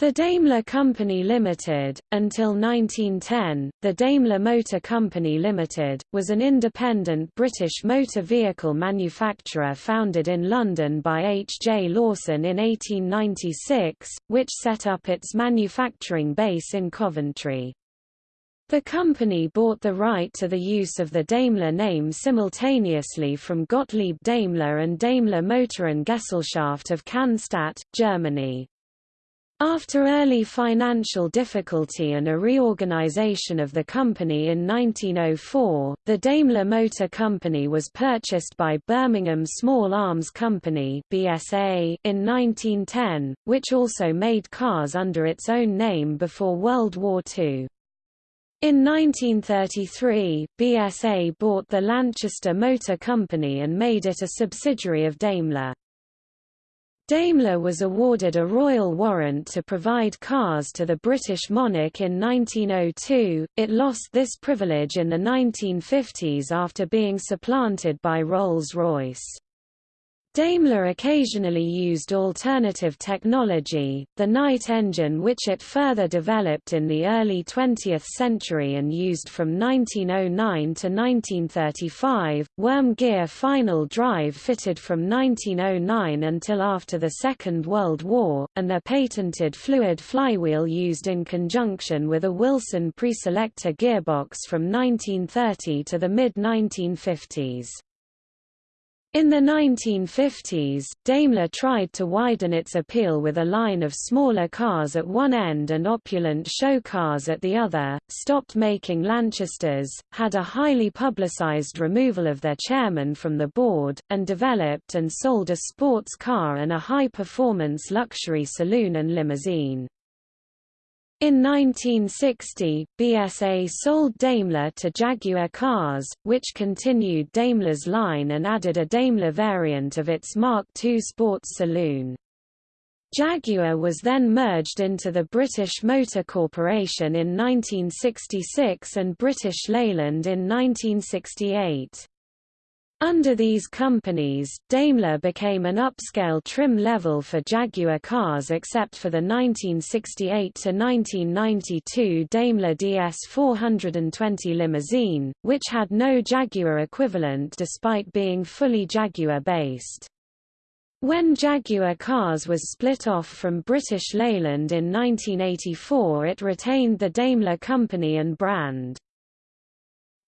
The Daimler Company Limited, until 1910, the Daimler Motor Company Limited, was an independent British motor vehicle manufacturer founded in London by H. J. Lawson in 1896, which set up its manufacturing base in Coventry. The company bought the right to the use of the Daimler name simultaneously from Gottlieb Daimler and Daimler-Motoren-Gesellschaft of Cannstatt, Germany. After early financial difficulty and a reorganization of the company in 1904, the Daimler Motor Company was purchased by Birmingham Small Arms Company (BSA) in 1910, which also made cars under its own name before World War II. In 1933, BSA bought the Lanchester Motor Company and made it a subsidiary of Daimler. Daimler was awarded a royal warrant to provide cars to the British monarch in 1902, it lost this privilege in the 1950s after being supplanted by Rolls-Royce. Daimler occasionally used alternative technology, the Knight engine which it further developed in the early 20th century and used from 1909 to 1935, worm gear final drive fitted from 1909 until after the Second World War, and the patented fluid flywheel used in conjunction with a Wilson preselector gearbox from 1930 to the mid-1950s. In the 1950s, Daimler tried to widen its appeal with a line of smaller cars at one end and opulent show cars at the other, stopped making Lanchesters, had a highly publicized removal of their chairman from the board, and developed and sold a sports car and a high-performance luxury saloon and limousine. In 1960, BSA sold Daimler to Jaguar Cars, which continued Daimler's line and added a Daimler variant of its Mark II sports saloon. Jaguar was then merged into the British Motor Corporation in 1966 and British Leyland in 1968. Under these companies, Daimler became an upscale trim level for Jaguar cars except for the 1968–1992 Daimler DS 420 limousine, which had no Jaguar equivalent despite being fully Jaguar-based. When Jaguar Cars was split off from British Leyland in 1984 it retained the Daimler company and brand.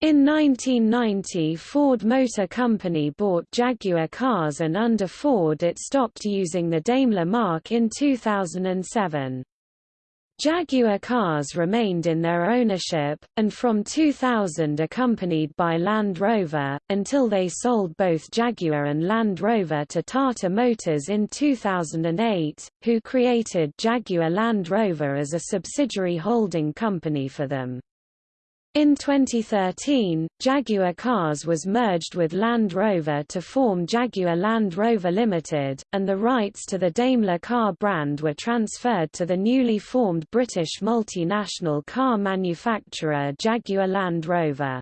In 1990 Ford Motor Company bought Jaguar cars and under Ford it stopped using the Daimler mark in 2007. Jaguar cars remained in their ownership, and from 2000 accompanied by Land Rover, until they sold both Jaguar and Land Rover to Tata Motors in 2008, who created Jaguar Land Rover as a subsidiary holding company for them. In 2013, Jaguar Cars was merged with Land Rover to form Jaguar Land Rover Limited, and the rights to the Daimler car brand were transferred to the newly formed British multinational car manufacturer Jaguar Land Rover.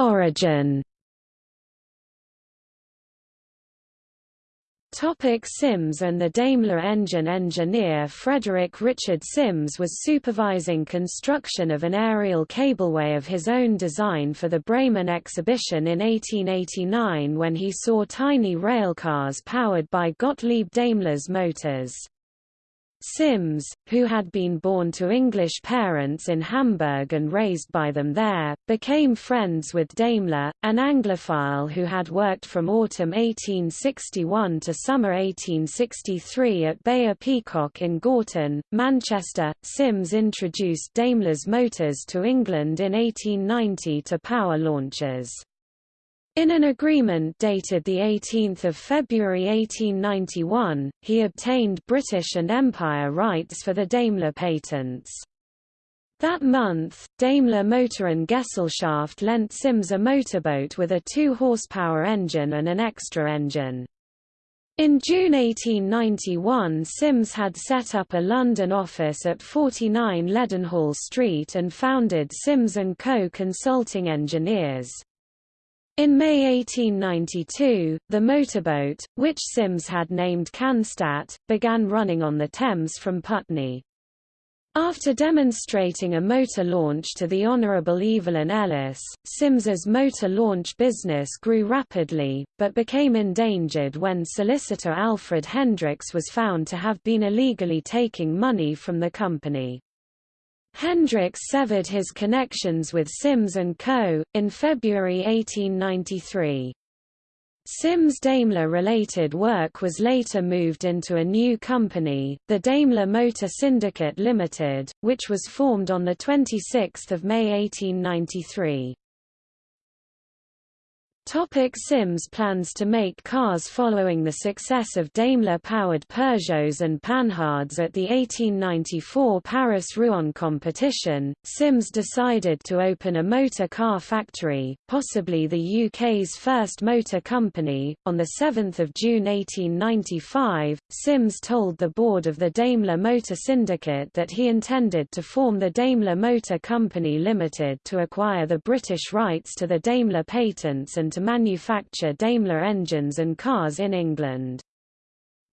Origin Topic Sims and the Daimler engine engineer Frederick Richard Sims was supervising construction of an aerial cableway of his own design for the Bremen exhibition in 1889 when he saw tiny railcars powered by Gottlieb Daimler's motors. Sims, who had been born to English parents in Hamburg and raised by them there, became friends with Daimler, an Anglophile who had worked from autumn 1861 to summer 1863 at Beyer Peacock in Gorton, Manchester. Sims introduced Daimler's motors to England in 1890 to power launches. In an agreement dated 18 February 1891, he obtained British and Empire rights for the Daimler patents. That month, Daimler Motorengesellschaft lent Sims a motorboat with a 2-horsepower engine and an extra engine. In June 1891 Sims had set up a London office at 49 Leadenhall Street and founded Sims & Co. Consulting Engineers. In May 1892, the motorboat, which Sims had named Cannstatt, began running on the Thames from Putney. After demonstrating a motor launch to the Honourable Evelyn Ellis, Sims's motor launch business grew rapidly, but became endangered when solicitor Alfred Hendricks was found to have been illegally taking money from the company. Hendricks severed his connections with Sims & Co. in February 1893. Sims Daimler-related work was later moved into a new company, the Daimler Motor Syndicate Limited, which was formed on 26 May 1893. Topic Sims plans to make cars Following the success of Daimler-powered Peugeots and Panhards at the 1894 Paris-Rouen competition, Sims decided to open a motor car factory, possibly the UK's first motor company. On 7 June 1895, Sims told the board of the Daimler Motor Syndicate that he intended to form the Daimler Motor Company Limited to acquire the British rights to the Daimler patents and to manufacture Daimler engines and cars in England.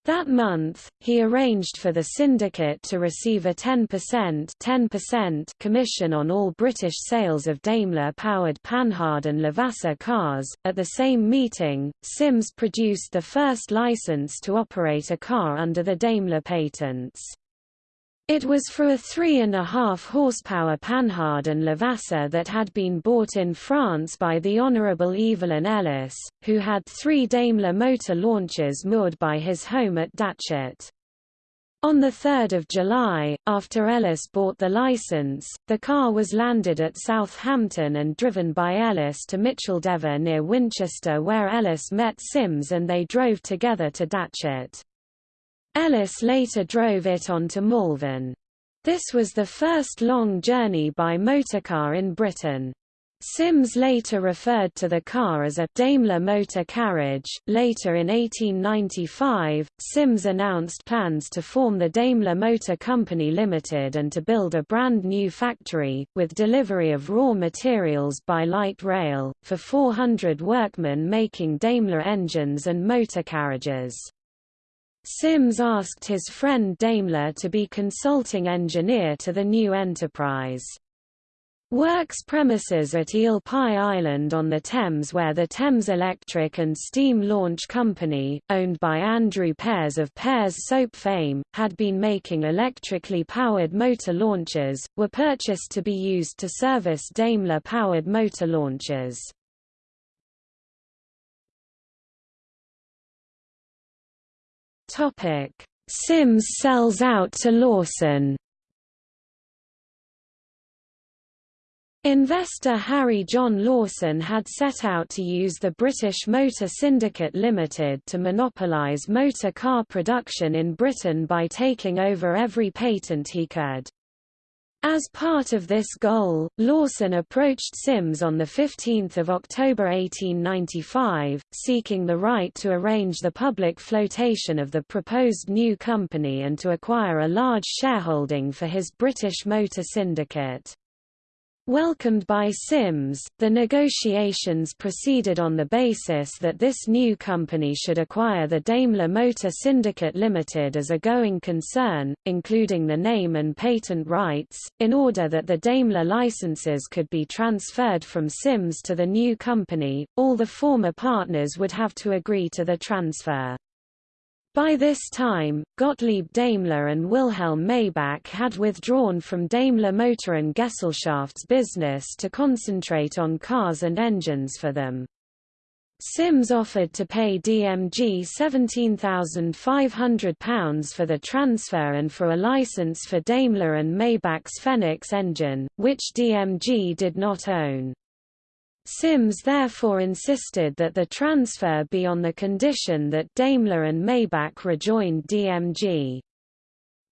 That month, he arranged for the syndicate to receive a 10%, 10% commission on all British sales of Daimler-powered Panhard and Levasseur cars. At the same meeting, Sims produced the first license to operate a car under the Daimler patents. It was for a 3.5 horsepower Panhard and Levasseur that had been bought in France by the Honourable Evelyn Ellis, who had three Daimler motor launches moored by his home at Datchet. On 3 July, after Ellis bought the license, the car was landed at Southampton and driven by Ellis to Micheldever near Winchester where Ellis met Sims and they drove together to Datchet. Ellis later drove it on to Malvern. This was the first long journey by motorcar in Britain. Sims later referred to the car as a Daimler motor carriage. Later in 1895, Sims announced plans to form the Daimler Motor Company Limited and to build a brand new factory, with delivery of raw materials by light rail, for 400 workmen making Daimler engines and motor carriages. Sims asked his friend Daimler to be consulting engineer to the new enterprise. Works premises at Eel Pie Island on the Thames where the Thames Electric and Steam Launch Company, owned by Andrew Pears of Pears Soap fame, had been making electrically powered motor launches, were purchased to be used to service Daimler-powered motor launches. Topic: Sims sells out to Lawson. Investor Harry John Lawson had set out to use the British Motor Syndicate Limited to monopolise motor car production in Britain by taking over every patent he could. As part of this goal, Lawson approached Sims on 15 October 1895, seeking the right to arrange the public flotation of the proposed new company and to acquire a large shareholding for his British Motor Syndicate. Welcomed by Sims, the negotiations proceeded on the basis that this new company should acquire the Daimler Motor Syndicate Limited as a going concern, including the name and patent rights, in order that the Daimler licenses could be transferred from Sims to the new company, all the former partners would have to agree to the transfer. By this time, Gottlieb Daimler and Wilhelm Maybach had withdrawn from Daimler-Motoren-Gesellschaft's business to concentrate on cars and engines for them. Sims offered to pay DMG £17,500 for the transfer and for a license for Daimler and Maybach's Phoenix engine, which DMG did not own. Sims therefore insisted that the transfer be on the condition that Daimler and Maybach rejoined DMG.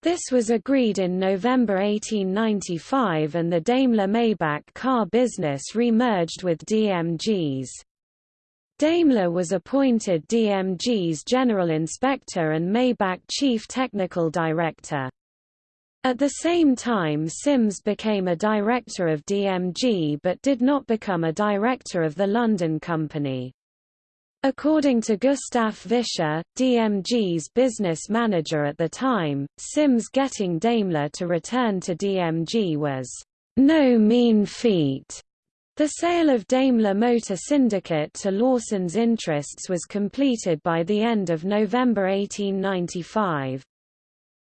This was agreed in November 1895 and the Daimler-Maybach car business re-merged with DMG's. Daimler was appointed DMG's general inspector and Maybach chief technical director. At the same time Sims became a director of DMG but did not become a director of the London company. According to Gustav Vischer, DMG's business manager at the time, Sims getting Daimler to return to DMG was no mean feat. The sale of Daimler Motor Syndicate to Lawson's interests was completed by the end of November 1895.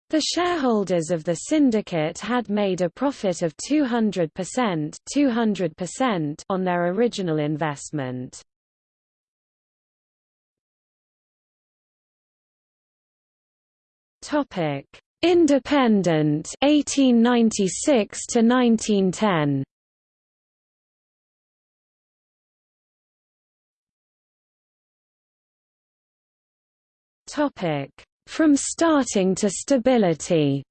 The shareholders of the syndicate had made a profit of 200%, 200% on their original investment. Topic: Independent 1896 to 1910. Topic: From starting to stability.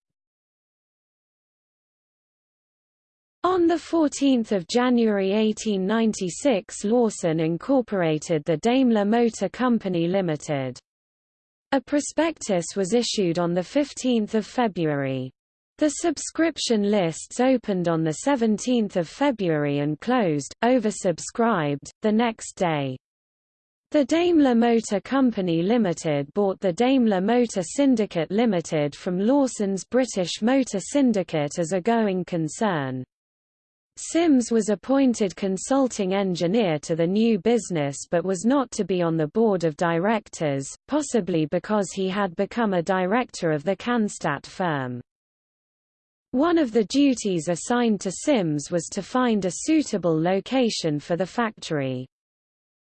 On 14 January 1896 Lawson incorporated the Daimler Motor Company Limited. A prospectus was issued on 15 February. The subscription lists opened on 17 February and closed, oversubscribed, the next day. The Daimler Motor Company Limited bought the Daimler Motor Syndicate Limited from Lawson's British Motor Syndicate as a going concern. Sims was appointed consulting engineer to the new business but was not to be on the board of directors, possibly because he had become a director of the Cannstatt firm. One of the duties assigned to Sims was to find a suitable location for the factory.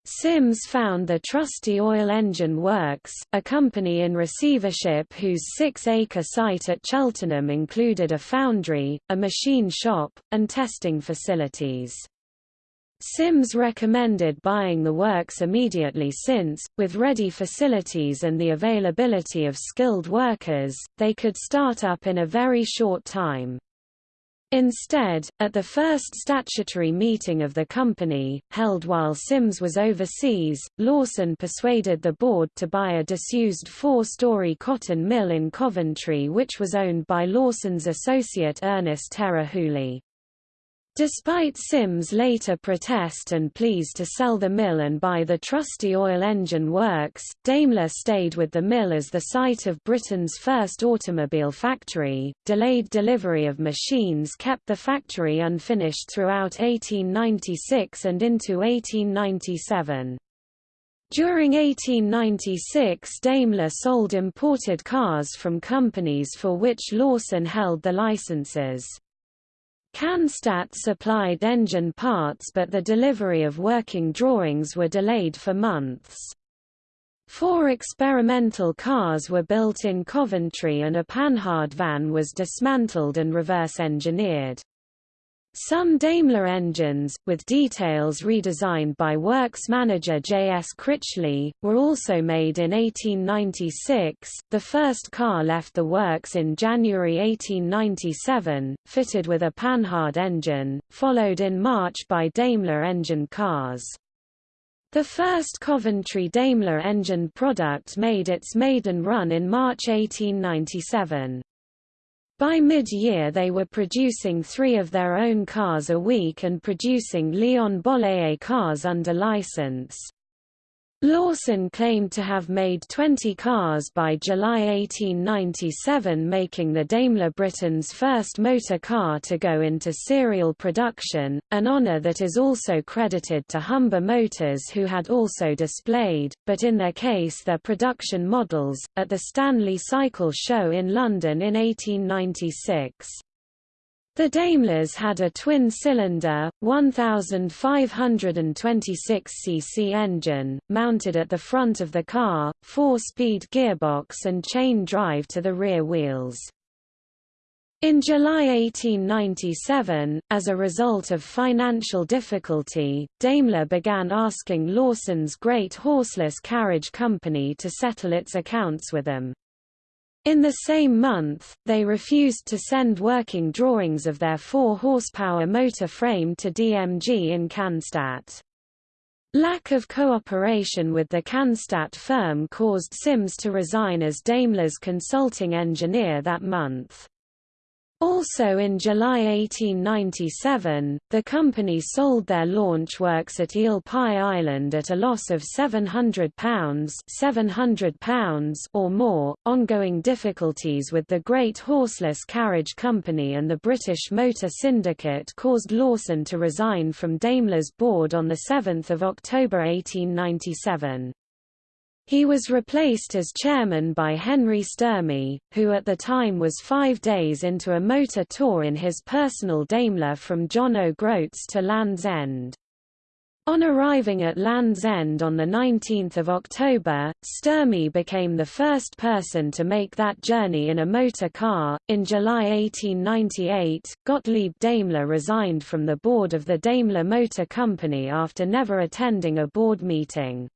Sims found the Trusty Oil Engine Works, a company in receivership whose six-acre site at Cheltenham included a foundry, a machine shop, and testing facilities. Sims recommended buying the works immediately since, with ready facilities and the availability of skilled workers, they could start up in a very short time. Instead, at the first statutory meeting of the company, held while Sims was overseas, Lawson persuaded the board to buy a disused four-story cotton mill in Coventry which was owned by Lawson's associate Ernest Terah Hooley. Despite Sims' later protest and pleas to sell the mill and buy the trusty oil engine works, Daimler stayed with the mill as the site of Britain's first automobile factory. Delayed delivery of machines kept the factory unfinished throughout 1896 and into 1897. During 1896 Daimler sold imported cars from companies for which Lawson held the licenses. Cannstatt supplied engine parts but the delivery of working drawings were delayed for months. Four experimental cars were built in Coventry and a Panhard van was dismantled and reverse-engineered. Some Daimler engines, with details redesigned by works manager J. S. Critchley, were also made in 1896. The first car left the works in January 1897, fitted with a Panhard engine, followed in March by Daimler engine cars. The first Coventry Daimler engine product made its maiden run in March 1897. By mid-year they were producing three of their own cars a week and producing Leon Bollée cars under license. Lawson claimed to have made 20 cars by July 1897 making the Daimler Britain's first motor car to go into serial production, an honour that is also credited to Humber Motors who had also displayed, but in their case their production models, at the Stanley Cycle Show in London in 1896. The Daimlers had a twin-cylinder, 1,526 cc engine, mounted at the front of the car, four-speed gearbox and chain drive to the rear wheels. In July 1897, as a result of financial difficulty, Daimler began asking Lawson's Great Horseless Carriage Company to settle its accounts with them. In the same month, they refused to send working drawings of their 4-horsepower motor frame to DMG in Cannstatt. Lack of cooperation with the Cannstatt firm caused Sims to resign as Daimler's consulting engineer that month. Also in July 1897, the company sold their launch works at Eel Pie Island at a loss of £700, £700 or more. Ongoing difficulties with the Great Horseless Carriage Company and the British Motor Syndicate caused Lawson to resign from Daimler's board on 7 October 1897. He was replaced as chairman by Henry Sturmey, who at the time was five days into a motor tour in his personal Daimler from John O'Groats to Land's End. On arriving at Land's End on 19 October, Sturmey became the first person to make that journey in a motor car. In July 1898, Gottlieb Daimler resigned from the board of the Daimler Motor Company after never attending a board meeting.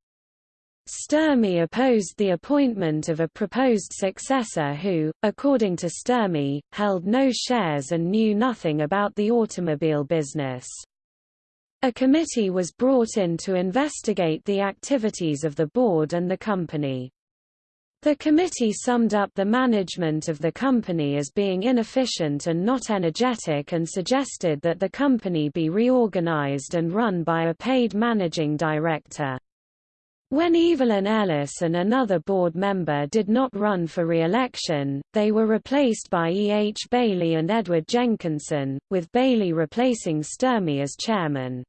Sturmey opposed the appointment of a proposed successor who, according to Sturmey, held no shares and knew nothing about the automobile business. A committee was brought in to investigate the activities of the board and the company. The committee summed up the management of the company as being inefficient and not energetic and suggested that the company be reorganized and run by a paid managing director. When Evelyn Ellis and another board member did not run for re-election, they were replaced by E. H. Bailey and Edward Jenkinson, with Bailey replacing Sturmey as chairman.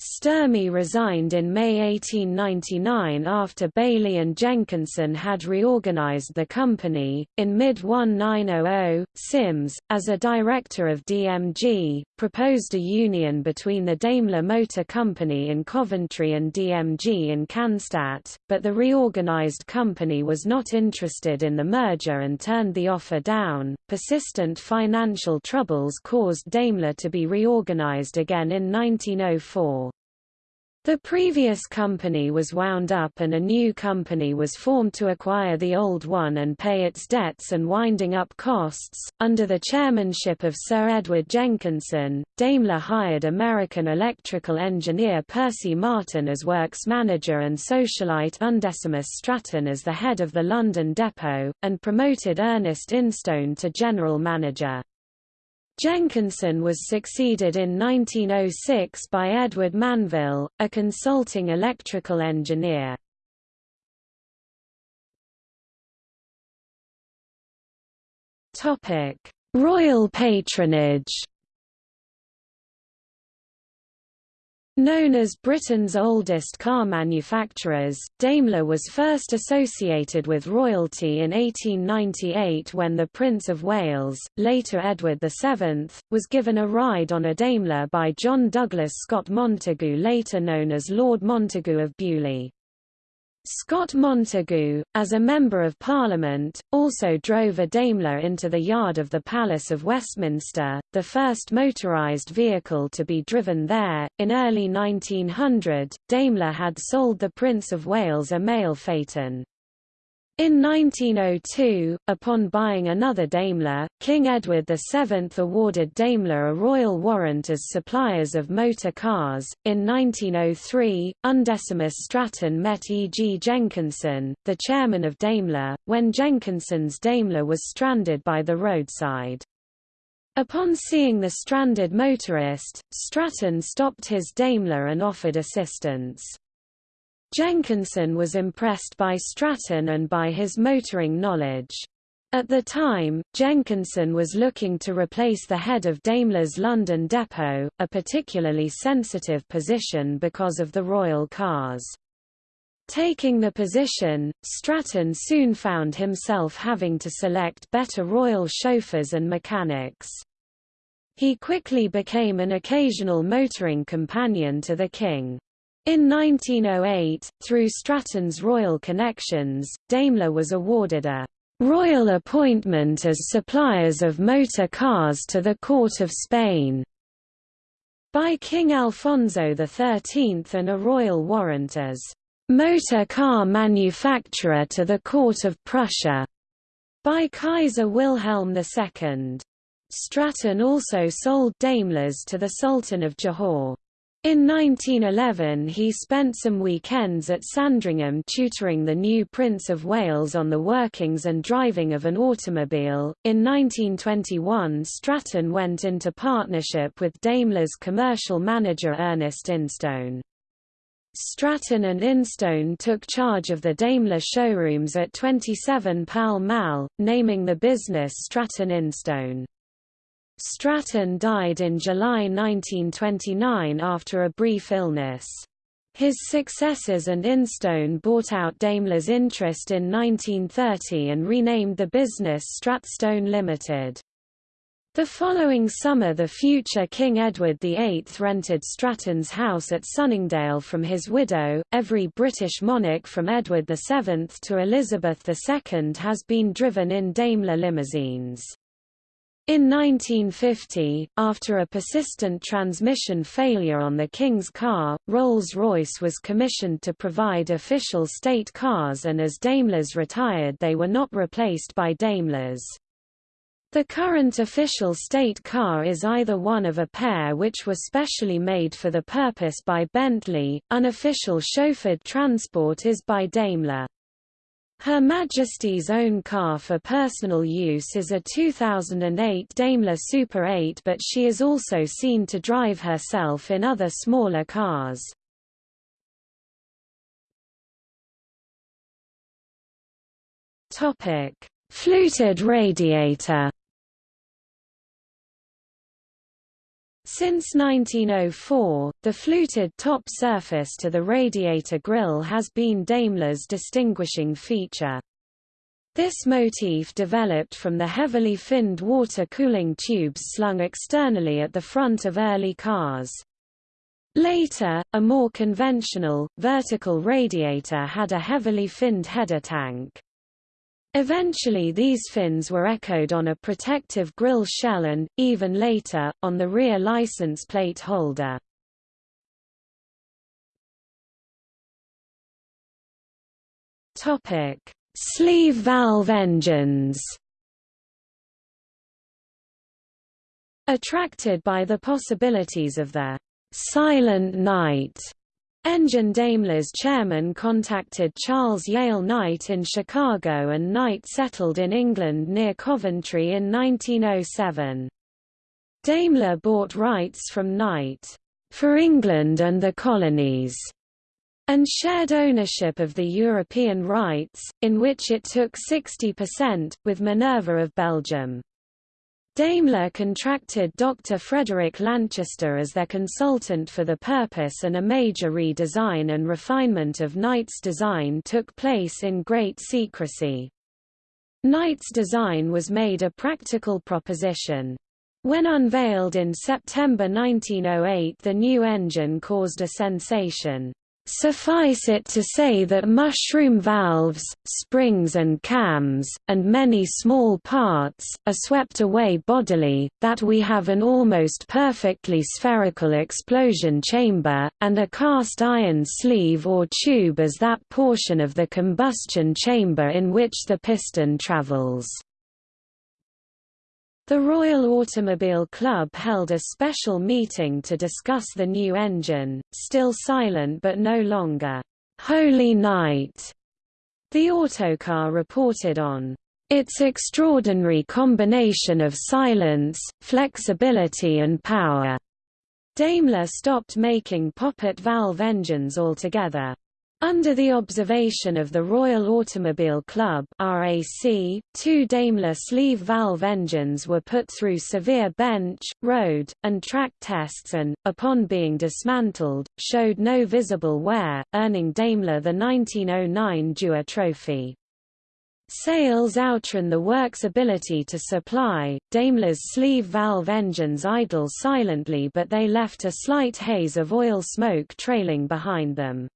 Sturmey resigned in May 1899 after Bailey and Jenkinson had reorganized the company. In mid 1900, Sims, as a director of DMG, proposed a union between the Daimler Motor Company in Coventry and DMG in Cannstatt, but the reorganized company was not interested in the merger and turned the offer down. Persistent financial troubles caused Daimler to be reorganized again in 1904. The previous company was wound up and a new company was formed to acquire the old one and pay its debts and winding up costs. Under the chairmanship of Sir Edward Jenkinson, Daimler hired American electrical engineer Percy Martin as works manager and socialite Undecimus Stratton as the head of the London depot, and promoted Ernest Instone to general manager. Jenkinson was succeeded in 1906 by Edward Manville, a consulting electrical engineer. Royal patronage Known as Britain's oldest car manufacturers, Daimler was first associated with royalty in 1898 when the Prince of Wales, later Edward VII, was given a ride on a Daimler by John Douglas Scott Montagu later known as Lord Montagu of Beaulieu. Scott Montagu, as a Member of Parliament, also drove a Daimler into the yard of the Palace of Westminster, the first motorised vehicle to be driven there. In early 1900, Daimler had sold the Prince of Wales a mail phaeton. In 1902, upon buying another Daimler, King Edward VII awarded Daimler a royal warrant as suppliers of motor cars. In 1903, Undecimus Stratton met E. G. Jenkinson, the chairman of Daimler, when Jenkinson's Daimler was stranded by the roadside. Upon seeing the stranded motorist, Stratton stopped his Daimler and offered assistance. Jenkinson was impressed by Stratton and by his motoring knowledge. At the time, Jenkinson was looking to replace the head of Daimler's London depot, a particularly sensitive position because of the royal cars. Taking the position, Stratton soon found himself having to select better royal chauffeurs and mechanics. He quickly became an occasional motoring companion to the king. In 1908, through Stratton's royal connections, Daimler was awarded a royal appointment as suppliers of motor cars to the Court of Spain by King Alfonso XIII and a royal warrant as motor car manufacturer to the Court of Prussia by Kaiser Wilhelm II. Stratton also sold Daimlers to the Sultan of Johor. In 1911 he spent some weekends at Sandringham tutoring the new Prince of Wales on the workings and driving of an automobile. In 1921 Stratton went into partnership with Daimler's commercial manager Ernest Instone. Stratton and Instone took charge of the Daimler showrooms at 27 Pall Mall, naming the business Stratton Instone. Stratton died in July 1929 after a brief illness. His successors and Instone bought out Daimler's interest in 1930 and renamed the business Stratstone Limited. The following summer the future King Edward VIII rented Stratton's house at Sunningdale from his widow. Every British monarch from Edward VII to Elizabeth II has been driven in Daimler limousines. In 1950, after a persistent transmission failure on the King's car, Rolls-Royce was commissioned to provide official state cars and as Daimlers retired they were not replaced by Daimlers. The current official state car is either one of a pair which were specially made for the purpose by Bentley, unofficial chauffeured transport is by Daimler. Her Majesty's own car for personal use is a 2008 Daimler Super 8 but she is also seen to drive herself in other smaller cars. Fluted radiator Since 1904, the fluted top surface to the radiator grille has been Daimler's distinguishing feature. This motif developed from the heavily finned water cooling tubes slung externally at the front of early cars. Later, a more conventional, vertical radiator had a heavily finned header tank. Eventually these fins were echoed on a protective grille shell and, even later, on the rear license plate holder. Sleeve valve engines Attracted by the possibilities of the «silent Knight» Engine Daimler's chairman contacted Charles Yale Knight in Chicago and Knight settled in England near Coventry in 1907. Daimler bought rights from Knight, "...for England and the colonies", and shared ownership of the European rights, in which it took 60%, with Minerva of Belgium. Daimler contracted Dr. Frederick Lanchester as their consultant for the purpose and a major redesign and refinement of Knight's design took place in great secrecy. Knight's design was made a practical proposition. When unveiled in September 1908 the new engine caused a sensation. Suffice it to say that mushroom valves, springs and cams, and many small parts, are swept away bodily, that we have an almost perfectly spherical explosion chamber, and a cast iron sleeve or tube as that portion of the combustion chamber in which the piston travels. The Royal Automobile Club held a special meeting to discuss the new engine, still silent but no longer, "'Holy Night'", the autocar reported on its extraordinary combination of silence, flexibility and power. Daimler stopped making poppet valve engines altogether. Under the observation of the Royal Automobile Club RAC, two Daimler sleeve valve engines were put through severe bench, road, and track tests and, upon being dismantled, showed no visible wear, earning Daimler the 1909 Dewar Trophy. Sales outran the works' ability to supply, Daimler's sleeve valve engines idle silently but they left a slight haze of oil smoke trailing behind them.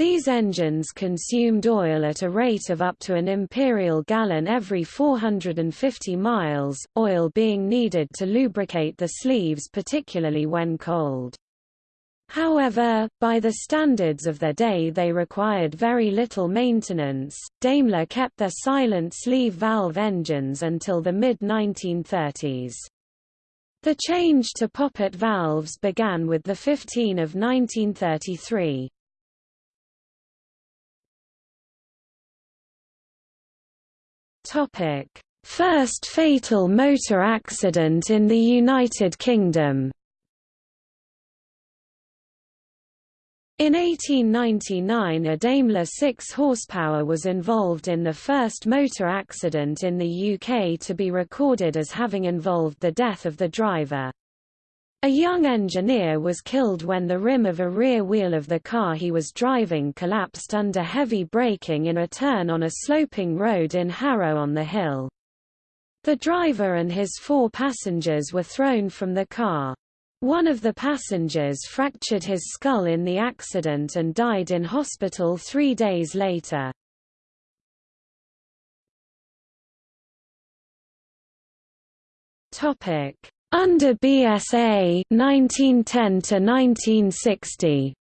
These engines consumed oil at a rate of up to an imperial gallon every 450 miles, oil being needed to lubricate the sleeves particularly when cold. However, by the standards of their day they required very little maintenance. Daimler kept their silent sleeve valve engines until the mid-1930s. The change to poppet valves began with the 15 of 1933. Topic: First fatal motor accident in the United Kingdom. In 1899 a Daimler 6 horsepower was involved in the first motor accident in the UK to be recorded as having involved the death of the driver. A young engineer was killed when the rim of a rear wheel of the car he was driving collapsed under heavy braking in a turn on a sloping road in Harrow on the Hill. The driver and his four passengers were thrown from the car. One of the passengers fractured his skull in the accident and died in hospital three days later. Under BSA 1910 to 1960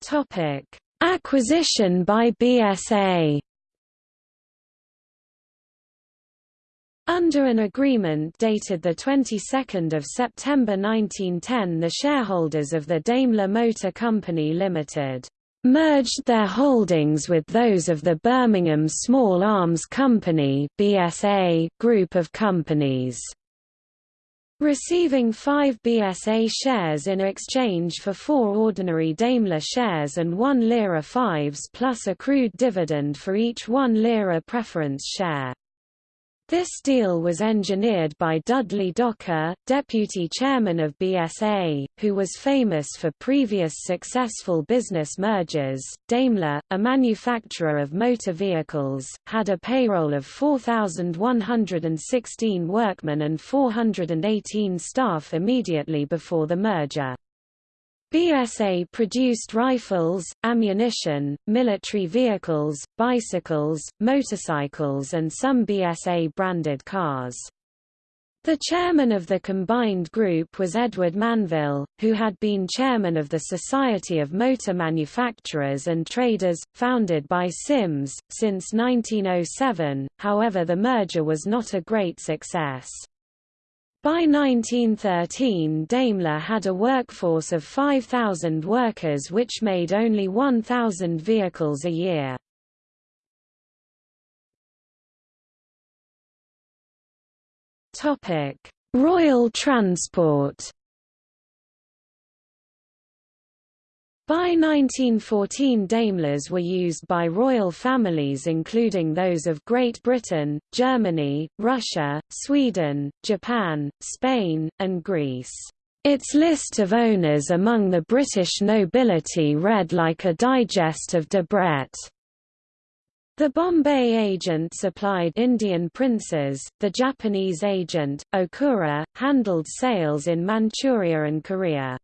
Topic: Acquisition by BSA Under an agreement dated the 22nd of September 1910 the shareholders of the Daimler Motor Company Limited merged their holdings with those of the Birmingham Small Arms Company BSA group of companies receiving five BSA shares in exchange for four ordinary Daimler shares and one lira fives plus accrued dividend for each one lira preference share. This deal was engineered by Dudley Docker, deputy chairman of BSA, who was famous for previous successful business mergers. Daimler, a manufacturer of motor vehicles, had a payroll of 4,116 workmen and 418 staff immediately before the merger. BSA produced rifles, ammunition, military vehicles, bicycles, motorcycles and some BSA-branded cars. The chairman of the combined group was Edward Manville, who had been chairman of the Society of Motor Manufacturers and Traders, founded by Sims, since 1907, however the merger was not a great success. By 1913 Daimler had a workforce of 5,000 workers which made only 1,000 vehicles a year. Royal Transport By 1914 Daimlers were used by royal families including those of Great Britain, Germany, Russia, Sweden, Japan, Spain, and Greece. Its list of owners among the British nobility read like a digest of Debrett. The Bombay agent supplied Indian princes, the Japanese agent, Okura, handled sales in Manchuria and Korea.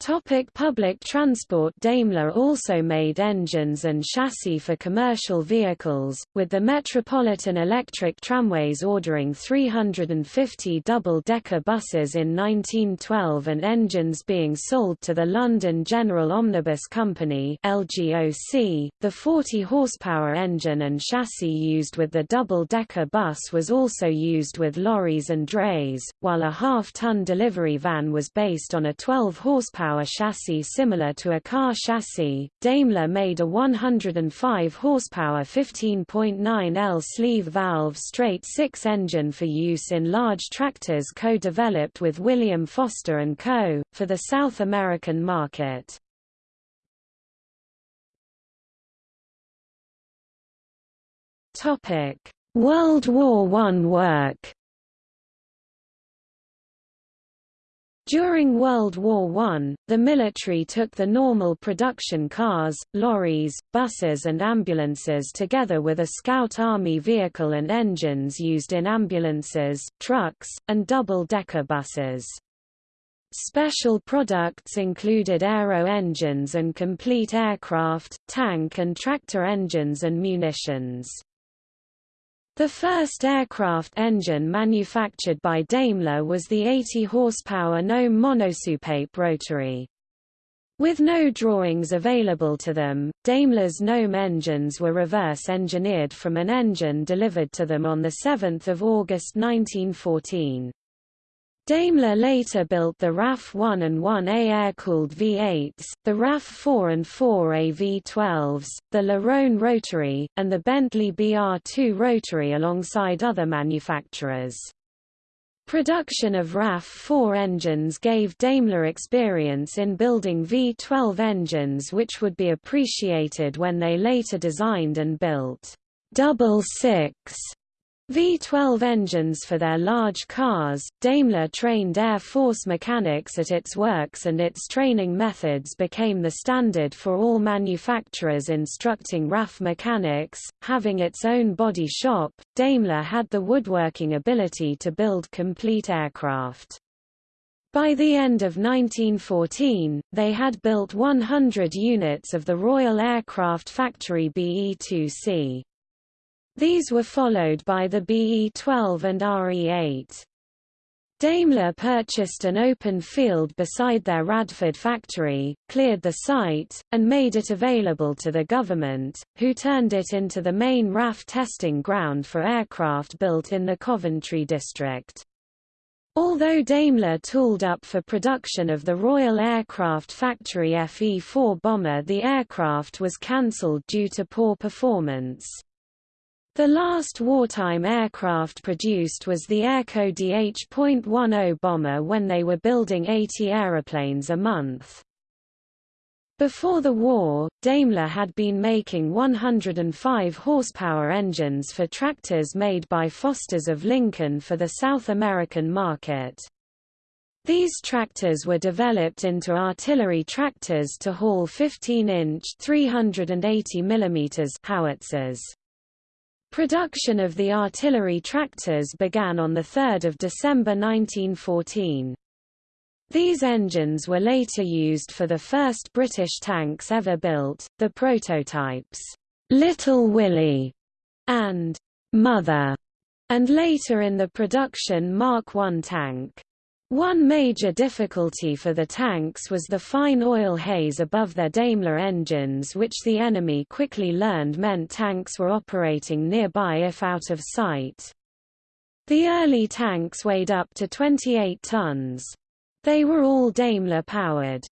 Topic public transport Daimler also made engines and chassis for commercial vehicles, with the Metropolitan Electric Tramways ordering 350 double-decker buses in 1912 and engines being sold to the London General Omnibus Company LGOC. .The 40-horsepower engine and chassis used with the double-decker bus was also used with lorries and drays, while a half-ton delivery van was based on a 12-horsepower horsepower chassis similar to a car chassis. Daimler made a 105 horsepower 15.9 L sleeve valve straight six engine for use in large tractors co-developed with William Foster & Co. for the South American market. Topic: World War I work During World War I, the military took the normal production cars, lorries, buses and ambulances together with a Scout Army vehicle and engines used in ambulances, trucks, and double-decker buses. Special products included aero engines and complete aircraft, tank and tractor engines and munitions. The first aircraft engine manufactured by Daimler was the 80 horsepower Gnome monosoupape rotary. With no drawings available to them, Daimler's Gnome engines were reverse-engineered from an engine delivered to them on 7 August 1914. Daimler later built the RAF 1 and 1A air-cooled V8s, the RAF 4 and 4A V12s, the Le Rhône rotary, and the Bentley BR2 rotary alongside other manufacturers. Production of RAF-4 engines gave Daimler experience in building V12 engines which would be appreciated when they later designed and built double six V-12 engines for their large cars, Daimler trained Air Force mechanics at its works and its training methods became the standard for all manufacturers instructing RAF mechanics. Having its own body shop, Daimler had the woodworking ability to build complete aircraft. By the end of 1914, they had built 100 units of the Royal Aircraft Factory BE-2C. These were followed by the BE-12 and RE-8. Daimler purchased an open field beside their Radford factory, cleared the site, and made it available to the government, who turned it into the main RAF testing ground for aircraft built in the Coventry district. Although Daimler tooled up for production of the Royal Aircraft Factory FE-4 bomber the aircraft was cancelled due to poor performance. The last wartime aircraft produced was the Airco DH.10 bomber when they were building 80 aeroplanes a month. Before the war, Daimler had been making 105 horsepower engines for tractors made by Foster's of Lincoln for the South American market. These tractors were developed into artillery tractors to haul 15-inch (380 mm) howitzers. Production of the artillery tractors began on 3 December 1914. These engines were later used for the first British tanks ever built, the prototypes, Little Willie and Mother, and later in the production Mark I tank. One major difficulty for the tanks was the fine oil haze above their Daimler engines which the enemy quickly learned meant tanks were operating nearby if out of sight. The early tanks weighed up to 28 tons. They were all Daimler-powered.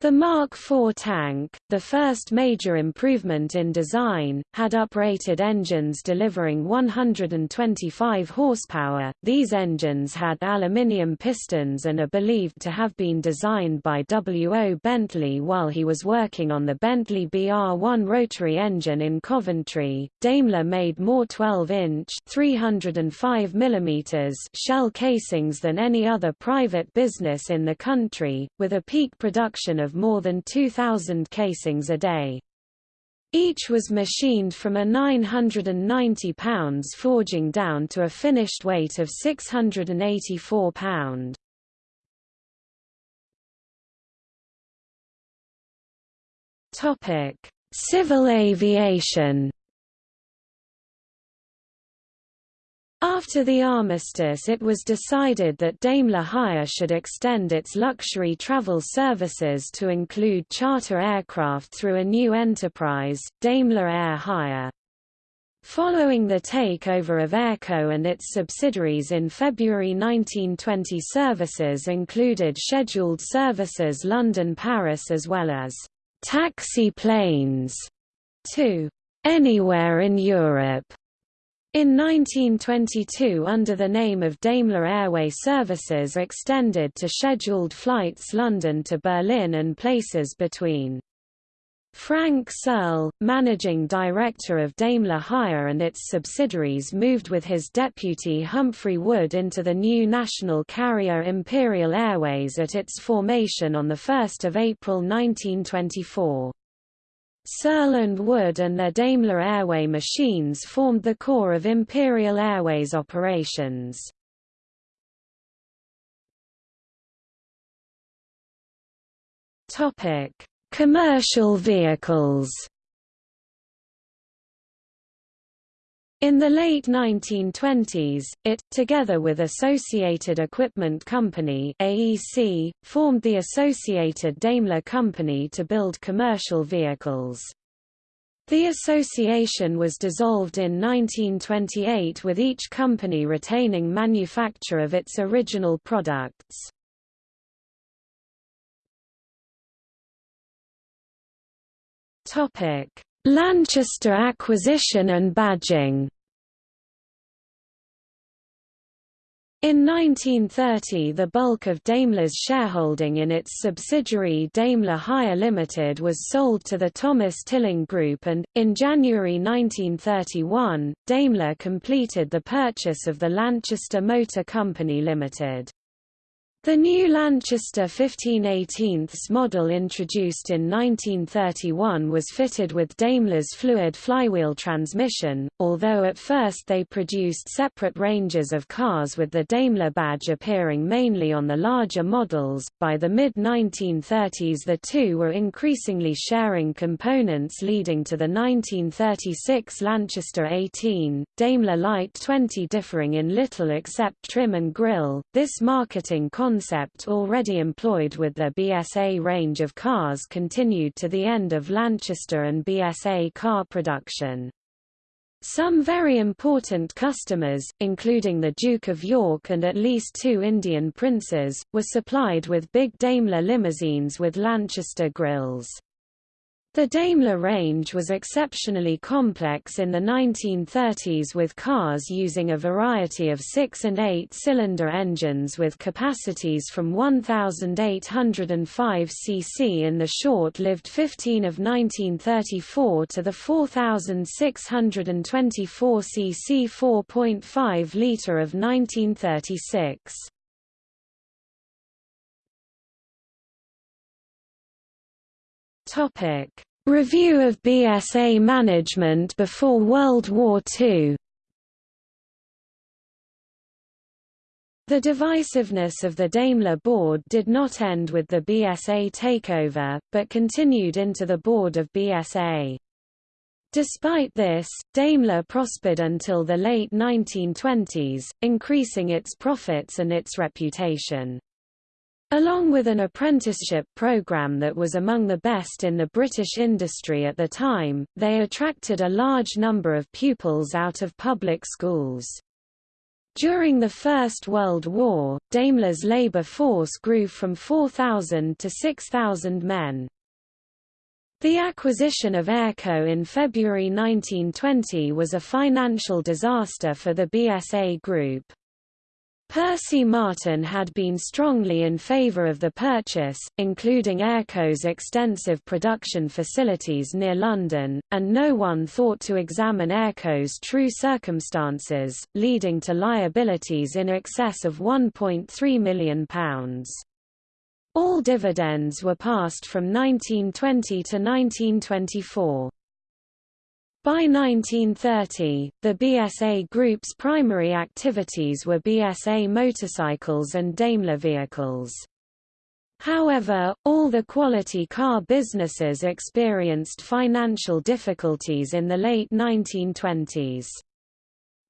The Mark IV tank, the first major improvement in design, had uprated engines delivering 125 horsepower. These engines had aluminium pistons and are believed to have been designed by W. O. Bentley while he was working on the Bentley BR1 rotary engine in Coventry. Daimler made more 12-inch (305 mm) shell casings than any other private business in the country, with a peak production of of more than 2,000 casings a day. Each was machined from a 990 pounds forging down to a finished weight of 684 pound. Topic: Civil aviation. After the armistice it was decided that Daimler Hire should extend its luxury travel services to include charter aircraft through a new enterprise, Daimler Air Hire. Following the takeover of Airco and its subsidiaries in February 1920 services included scheduled services London-Paris as well as taxi planes to anywhere in Europe in 1922 under the name of Daimler Airway Services extended to scheduled flights London to Berlin and places between. Frank Searle, managing director of Daimler Hire and its subsidiaries moved with his deputy Humphrey Wood into the new national carrier Imperial Airways at its formation on 1 April 1924. Searle Wood and their Daimler Airway machines formed the core of Imperial Airways operations. Commercial vehicles. In the late 1920s, it, together with Associated Equipment Company AEC, formed the Associated Daimler Company to build commercial vehicles. The association was dissolved in 1928 with each company retaining manufacture of its original products. Lanchester acquisition and badging In 1930 the bulk of Daimler's shareholding in its subsidiary Daimler Hire Limited was sold to the Thomas Tilling Group and, in January 1931, Daimler completed the purchase of the Lanchester Motor Company Limited. The new Lanchester 1518 model introduced in 1931 was fitted with Daimler's fluid flywheel transmission, although at first they produced separate ranges of cars with the Daimler badge appearing mainly on the larger models. By the mid-1930s the two were increasingly sharing components leading to the 1936 Lanchester 18, Daimler Light 20 differing in little except trim and grille. This marketing concept already employed with the BSA range of cars continued to the end of Lanchester and BSA car production. Some very important customers, including the Duke of York and at least two Indian princes, were supplied with big Daimler limousines with Lanchester grilles. The Daimler range was exceptionally complex in the 1930s with cars using a variety of six- and eight-cylinder engines with capacities from 1,805 cc in the short-lived 15 of 1934 to the 4,624 cc 4.5 litre of 1936. Topic Review of BSA management before World War II The divisiveness of the Daimler board did not end with the BSA takeover, but continued into the board of BSA. Despite this, Daimler prospered until the late 1920s, increasing its profits and its reputation. Along with an apprenticeship program that was among the best in the British industry at the time, they attracted a large number of pupils out of public schools. During the First World War, Daimler's labour force grew from 4,000 to 6,000 men. The acquisition of Airco in February 1920 was a financial disaster for the BSA Group. Percy Martin had been strongly in favour of the purchase, including Airco's extensive production facilities near London, and no one thought to examine Airco's true circumstances, leading to liabilities in excess of £1.3 million. All dividends were passed from 1920 to 1924. By 1930, the BSA Group's primary activities were BSA motorcycles and Daimler vehicles. However, all the quality car businesses experienced financial difficulties in the late 1920s.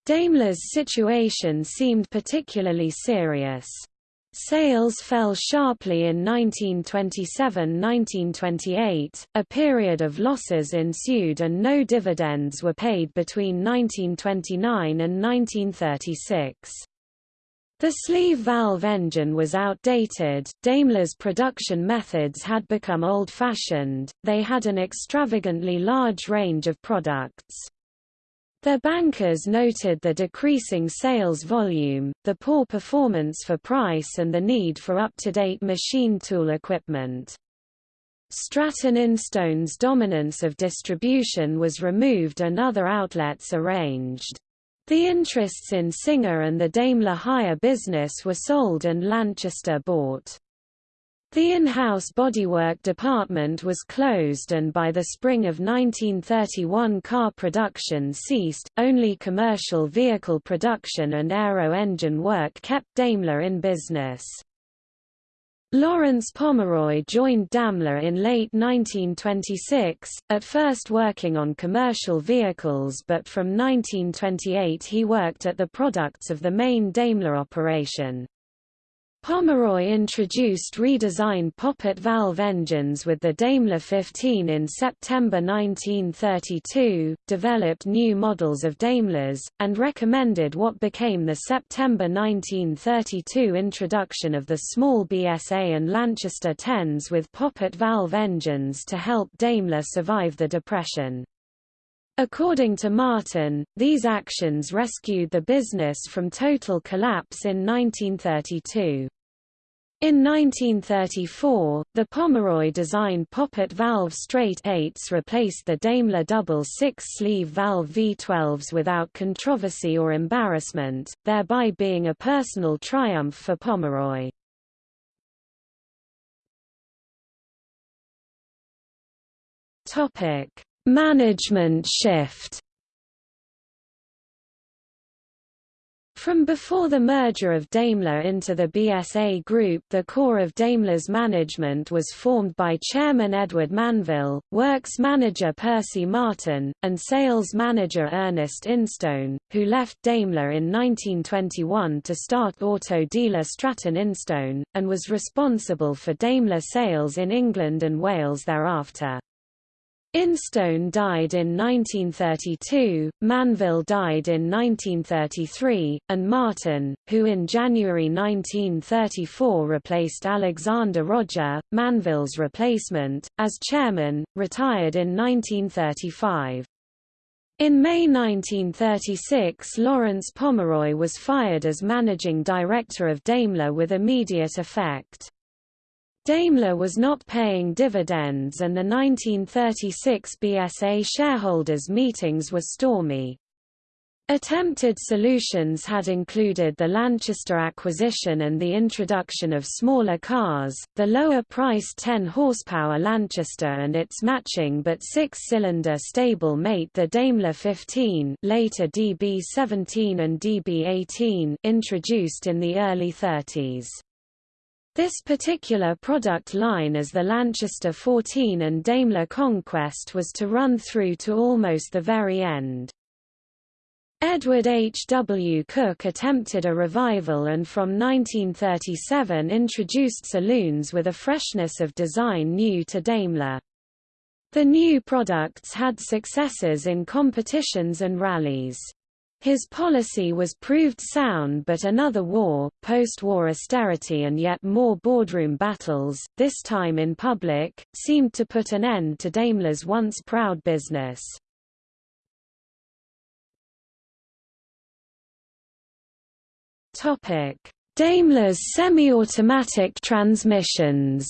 Daimler's situation seemed particularly serious. Sales fell sharply in 1927–1928, a period of losses ensued and no dividends were paid between 1929 and 1936. The sleeve valve engine was outdated, Daimler's production methods had become old-fashioned, they had an extravagantly large range of products. Their bankers noted the decreasing sales volume, the poor performance for price and the need for up-to-date machine tool equipment. Stratton Instone's dominance of distribution was removed and other outlets arranged. The interests in Singer and the Daimler hire business were sold and Lanchester bought. The in-house bodywork department was closed and by the spring of 1931 car production ceased, only commercial vehicle production and aero engine work kept Daimler in business. Lawrence Pomeroy joined Daimler in late 1926, at first working on commercial vehicles but from 1928 he worked at the products of the main Daimler operation. Pomeroy introduced redesigned poppet valve engines with the Daimler 15 in September 1932, developed new models of Daimlers, and recommended what became the September 1932 introduction of the small BSA and Lanchester 10s with poppet valve engines to help Daimler survive the Depression. According to Martin, these actions rescued the business from total collapse in 1932. In 1934, the Pomeroy-designed poppet valve straight eights replaced the Daimler double six-sleeve valve V12s without controversy or embarrassment, thereby being a personal triumph for Pomeroy. Management shift From before the merger of Daimler into the BSA Group the core of Daimler's management was formed by Chairman Edward Manville, Works Manager Percy Martin, and Sales Manager Ernest Instone, who left Daimler in 1921 to start auto dealer Stratton Instone, and was responsible for Daimler sales in England and Wales thereafter. Instone died in 1932, Manville died in 1933, and Martin, who in January 1934 replaced Alexander Roger, Manville's replacement, as chairman, retired in 1935. In May 1936 Lawrence Pomeroy was fired as managing director of Daimler with immediate effect. Daimler was not paying dividends and the 1936 BSA shareholders' meetings were stormy. Attempted solutions had included the Lanchester acquisition and the introduction of smaller cars, the lower-priced 10-horsepower Lanchester and its matching but six-cylinder stable mate the Daimler 15 later DB17 and DB18 introduced in the early 30s. This particular product line as the Lanchester 14 and Daimler Conquest was to run through to almost the very end. Edward H. W. Cook attempted a revival and from 1937 introduced saloons with a freshness of design new to Daimler. The new products had successes in competitions and rallies. His policy was proved sound but another war, post-war austerity and yet more boardroom battles, this time in public, seemed to put an end to Daimler's once proud business. Daimler's semi-automatic transmissions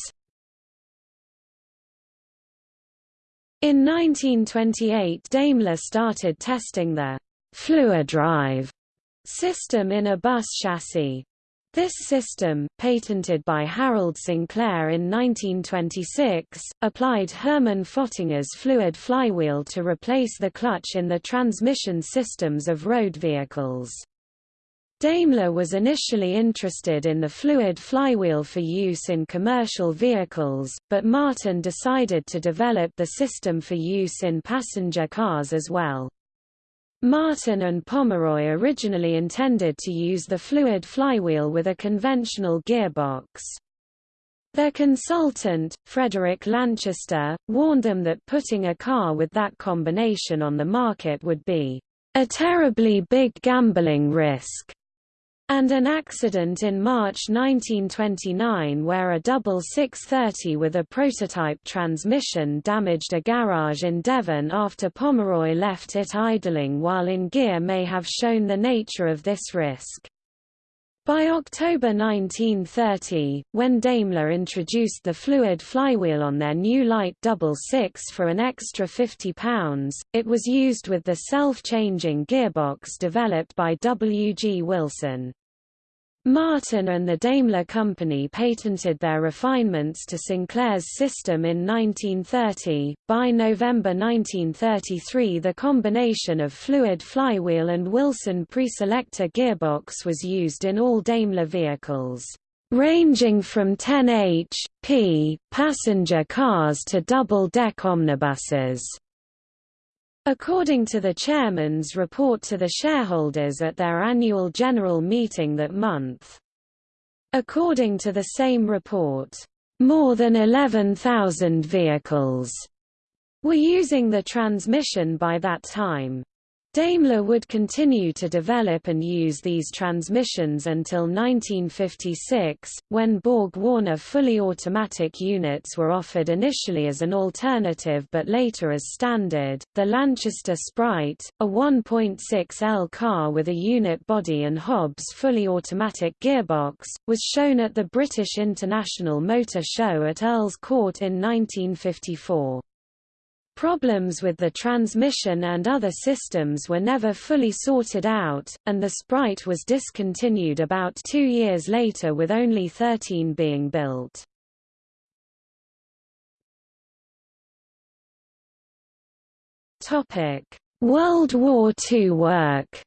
In 1928 Daimler started testing the Fluidrive system in a bus chassis. This system, patented by Harold Sinclair in 1926, applied Hermann Fottinger's fluid flywheel to replace the clutch in the transmission systems of road vehicles. Daimler was initially interested in the fluid flywheel for use in commercial vehicles, but Martin decided to develop the system for use in passenger cars as well. Martin and Pomeroy originally intended to use the fluid flywheel with a conventional gearbox. Their consultant, Frederick Lanchester, warned them that putting a car with that combination on the market would be a terribly big gambling risk and an accident in March 1929 where a double 630 with a prototype transmission damaged a garage in Devon after Pomeroy left it idling while in gear may have shown the nature of this risk. By October 1930, when Daimler introduced the fluid flywheel on their new light double six for an extra £50, it was used with the self-changing gearbox developed by W. G. Wilson. Martin and the Daimler Company patented their refinements to Sinclair's system in 1930. By November 1933, the combination of fluid flywheel and Wilson preselector gearbox was used in all Daimler vehicles. ranging from 10 h.p. passenger cars to double-deck omnibuses. According to the chairman's report to the shareholders at their annual general meeting that month. According to the same report, more than 11,000 vehicles were using the transmission by that time. Daimler would continue to develop and use these transmissions until 1956, when Borg-Warner fully automatic units were offered initially as an alternative but later as standard. The Lanchester Sprite, a 1.6L car with a unit body and Hobbs fully automatic gearbox, was shown at the British International Motor Show at Earl's Court in 1954. Problems with the transmission and other systems were never fully sorted out, and the Sprite was discontinued about two years later with only 13 being built. World War II work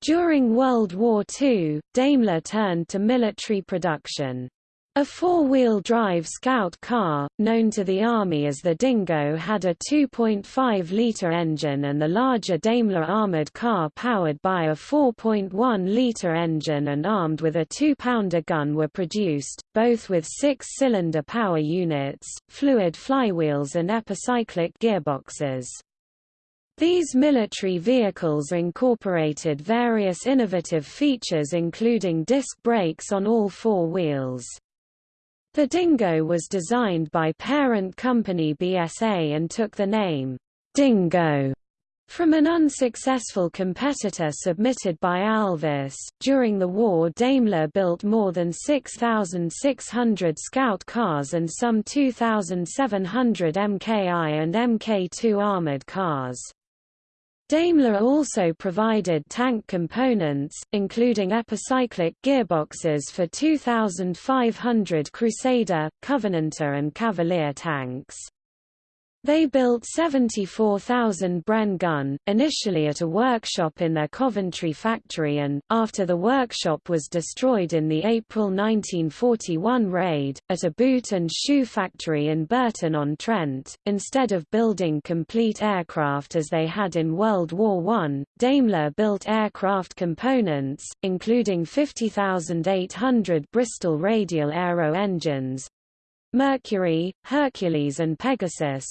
During World War II, Daimler turned to military production. A four-wheel drive Scout car, known to the Army as the Dingo had a 2.5-litre engine and the larger Daimler armoured car powered by a 4.1-litre engine and armed with a 2-pounder gun were produced, both with six-cylinder power units, fluid flywheels and epicyclic gearboxes. These military vehicles incorporated various innovative features including disc brakes on all four wheels. The Dingo was designed by parent company BSA and took the name, Dingo, from an unsuccessful competitor submitted by Alvis. During the war, Daimler built more than 6,600 Scout cars and some 2,700 MKI and MK2 armored cars. Daimler also provided tank components, including epicyclic gearboxes for 2,500 Crusader, Covenanter and Cavalier tanks. They built 74,000 Bren gun, initially at a workshop in their Coventry factory and, after the workshop was destroyed in the April 1941 raid, at a boot and shoe factory in Burton-on-Trent. Instead of building complete aircraft as they had in World War I, Daimler built aircraft components, including 50,800 Bristol radial aero engines, Mercury, Hercules and Pegasus,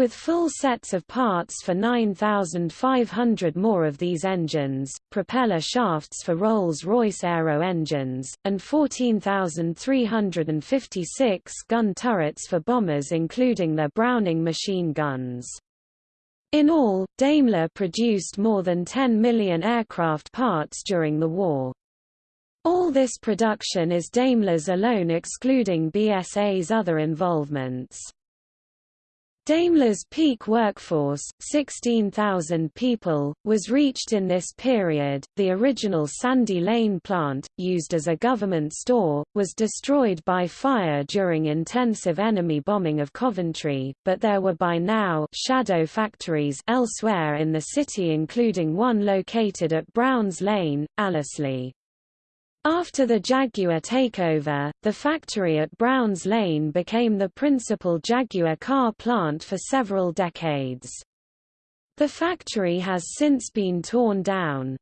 with full sets of parts for 9,500 more of these engines, propeller shafts for Rolls-Royce aero engines, and 14,356 gun turrets for bombers including their Browning machine guns. In all, Daimler produced more than 10 million aircraft parts during the war. All this production is Daimler's alone excluding BSA's other involvements. Daimler's peak workforce, 16,000 people, was reached in this period. The original Sandy Lane plant, used as a government store, was destroyed by fire during intensive enemy bombing of Coventry, but there were by now shadow factories elsewhere in the city including one located at Browns Lane, Allesley. After the Jaguar takeover, the factory at Browns Lane became the principal Jaguar car plant for several decades. The factory has since been torn down.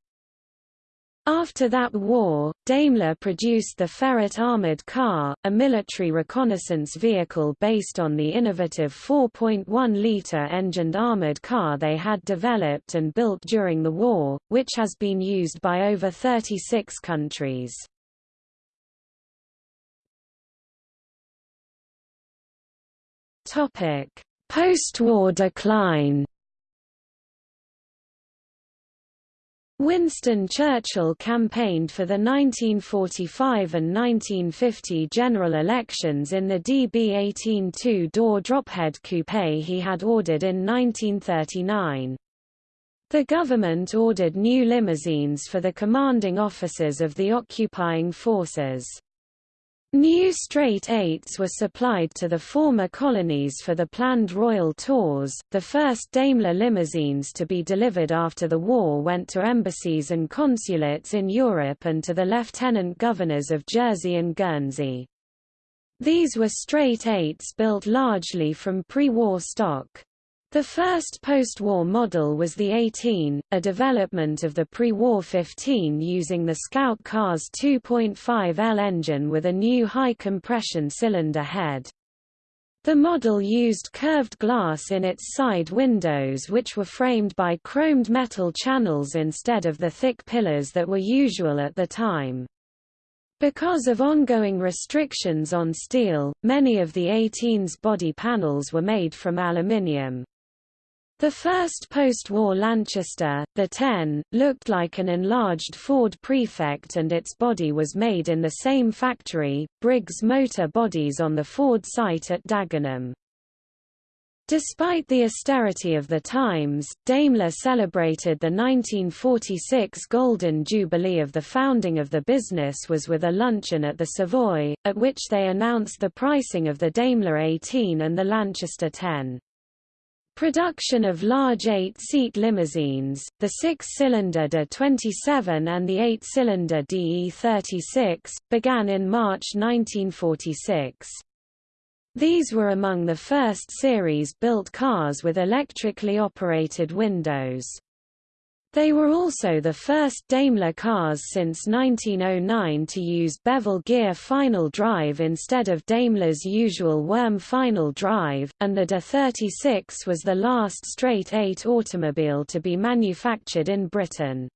After that war, Daimler produced the Ferret armored car, a military reconnaissance vehicle based on the innovative 4.1-liter engined armored car they had developed and built during the war, which has been used by over 36 countries. Post-war decline Winston Churchill campaigned for the 1945 and 1950 general elections in the DB18 two-door drophead coupe he had ordered in 1939. The government ordered new limousines for the commanding officers of the occupying forces. New straight eights were supplied to the former colonies for the planned royal tours. The first Daimler limousines to be delivered after the war went to embassies and consulates in Europe and to the lieutenant governors of Jersey and Guernsey. These were straight eights built largely from pre-war stock. The first post-war model was the 18, a development of the pre-war 15 using the Scout car's 2.5L engine with a new high-compression cylinder head. The model used curved glass in its side windows which were framed by chromed metal channels instead of the thick pillars that were usual at the time. Because of ongoing restrictions on steel, many of the 18's body panels were made from aluminium. The first post-war Lanchester, the 10, looked like an enlarged Ford Prefect and its body was made in the same factory, Briggs Motor Bodies on the Ford site at Dagenham. Despite the austerity of the times, Daimler celebrated the 1946 Golden Jubilee of the founding of the business was with a luncheon at the Savoy, at which they announced the pricing of the Daimler 18 and the Lanchester 10. Production of large eight-seat limousines, the six-cylinder DE27 and the eight-cylinder DE36, began in March 1946. These were among the first series-built cars with electrically operated windows. They were also the first Daimler cars since 1909 to use bevel gear final drive instead of Daimler's usual worm final drive, and the DE36 was the last straight-eight automobile to be manufactured in Britain.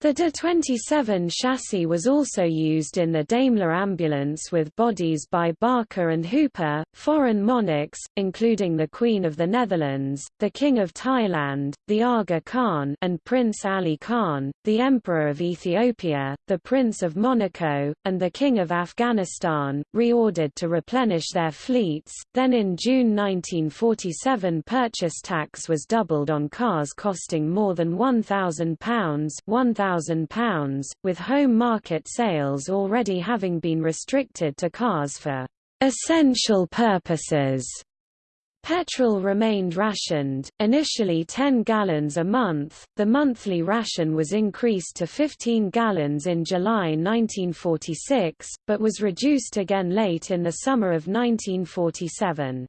The DE27 chassis was also used in the Daimler ambulance with bodies by Barker and Hooper, foreign monarchs, including the Queen of the Netherlands, the King of Thailand, the Aga Khan and Prince Ali Khan, the Emperor of Ethiopia, the Prince of Monaco, and the King of Afghanistan, reordered to replenish their fleets. Then in June 1947 purchase tax was doubled on cars costing more than £1,000 £1,000, with home market sales already having been restricted to cars for essential purposes. Petrol remained rationed, initially 10 gallons a month, the monthly ration was increased to 15 gallons in July 1946, but was reduced again late in the summer of 1947.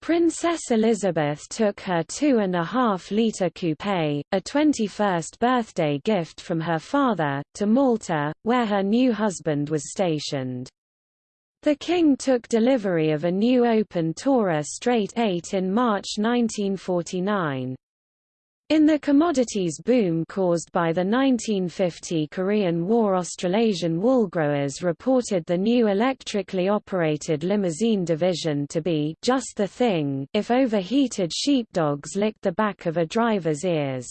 Princess Elizabeth took her two-and-a-half-litre coupe, a 21st birthday gift from her father, to Malta, where her new husband was stationed. The King took delivery of a new open Tourer straight 8 in March 1949. In the commodities boom caused by the 1950 Korean War Australasian woolgrowers reported the new electrically operated limousine division to be just the thing if overheated sheepdogs licked the back of a driver's ears.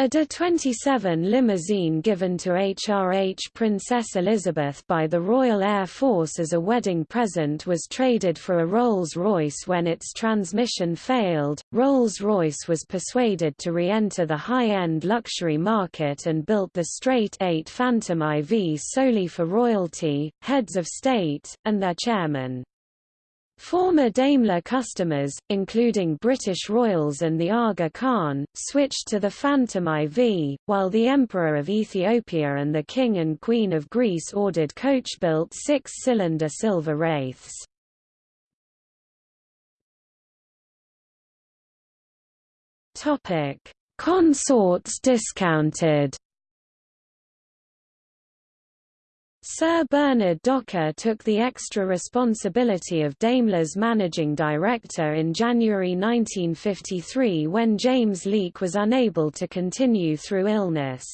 A DE-27 limousine given to HRH Princess Elizabeth by the Royal Air Force as a wedding present was traded for a Rolls-Royce when its transmission failed. Rolls-Royce was persuaded to re-enter the high-end luxury market and built the straight 8 Phantom IV solely for royalty, heads of state, and their chairman. Former Daimler customers, including British royals and the Aga Khan, switched to the Phantom IV, while the Emperor of Ethiopia and the King and Queen of Greece ordered coach-built six-cylinder silver wraiths. Consorts discounted Sir Bernard Docker took the extra responsibility of Daimler's managing director in January 1953 when James Leake was unable to continue through illness.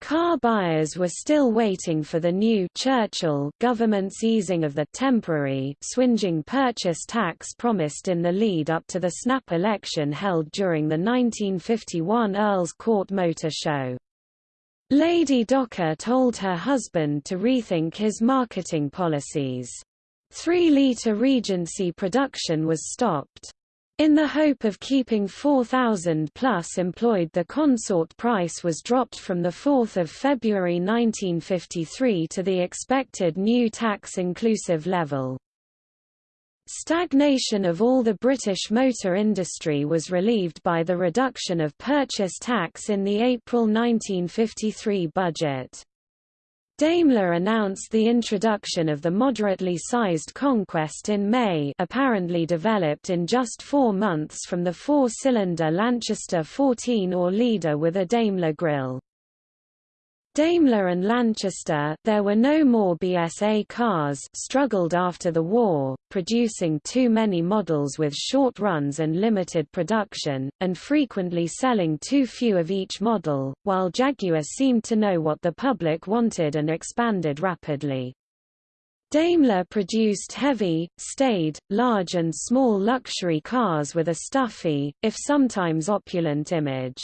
Car buyers were still waiting for the new Churchill government's easing of the temporary swinging purchase tax promised in the lead up to the snap election held during the 1951 Earl's Court Motor Show. Lady Docker told her husband to rethink his marketing policies. Three-litre Regency production was stopped. In the hope of keeping 4,000 plus employed the consort price was dropped from 4 February 1953 to the expected new tax-inclusive level. Stagnation of all the British motor industry was relieved by the reduction of purchase tax in the April 1953 budget. Daimler announced the introduction of the moderately sized Conquest in May apparently developed in just four months from the four-cylinder Lanchester 14 or Leader with a Daimler grille. Daimler and Lanchester there were no more BSA cars struggled after the war, producing too many models with short runs and limited production, and frequently selling too few of each model, while Jaguar seemed to know what the public wanted and expanded rapidly. Daimler produced heavy, staid, large and small luxury cars with a stuffy, if sometimes opulent image.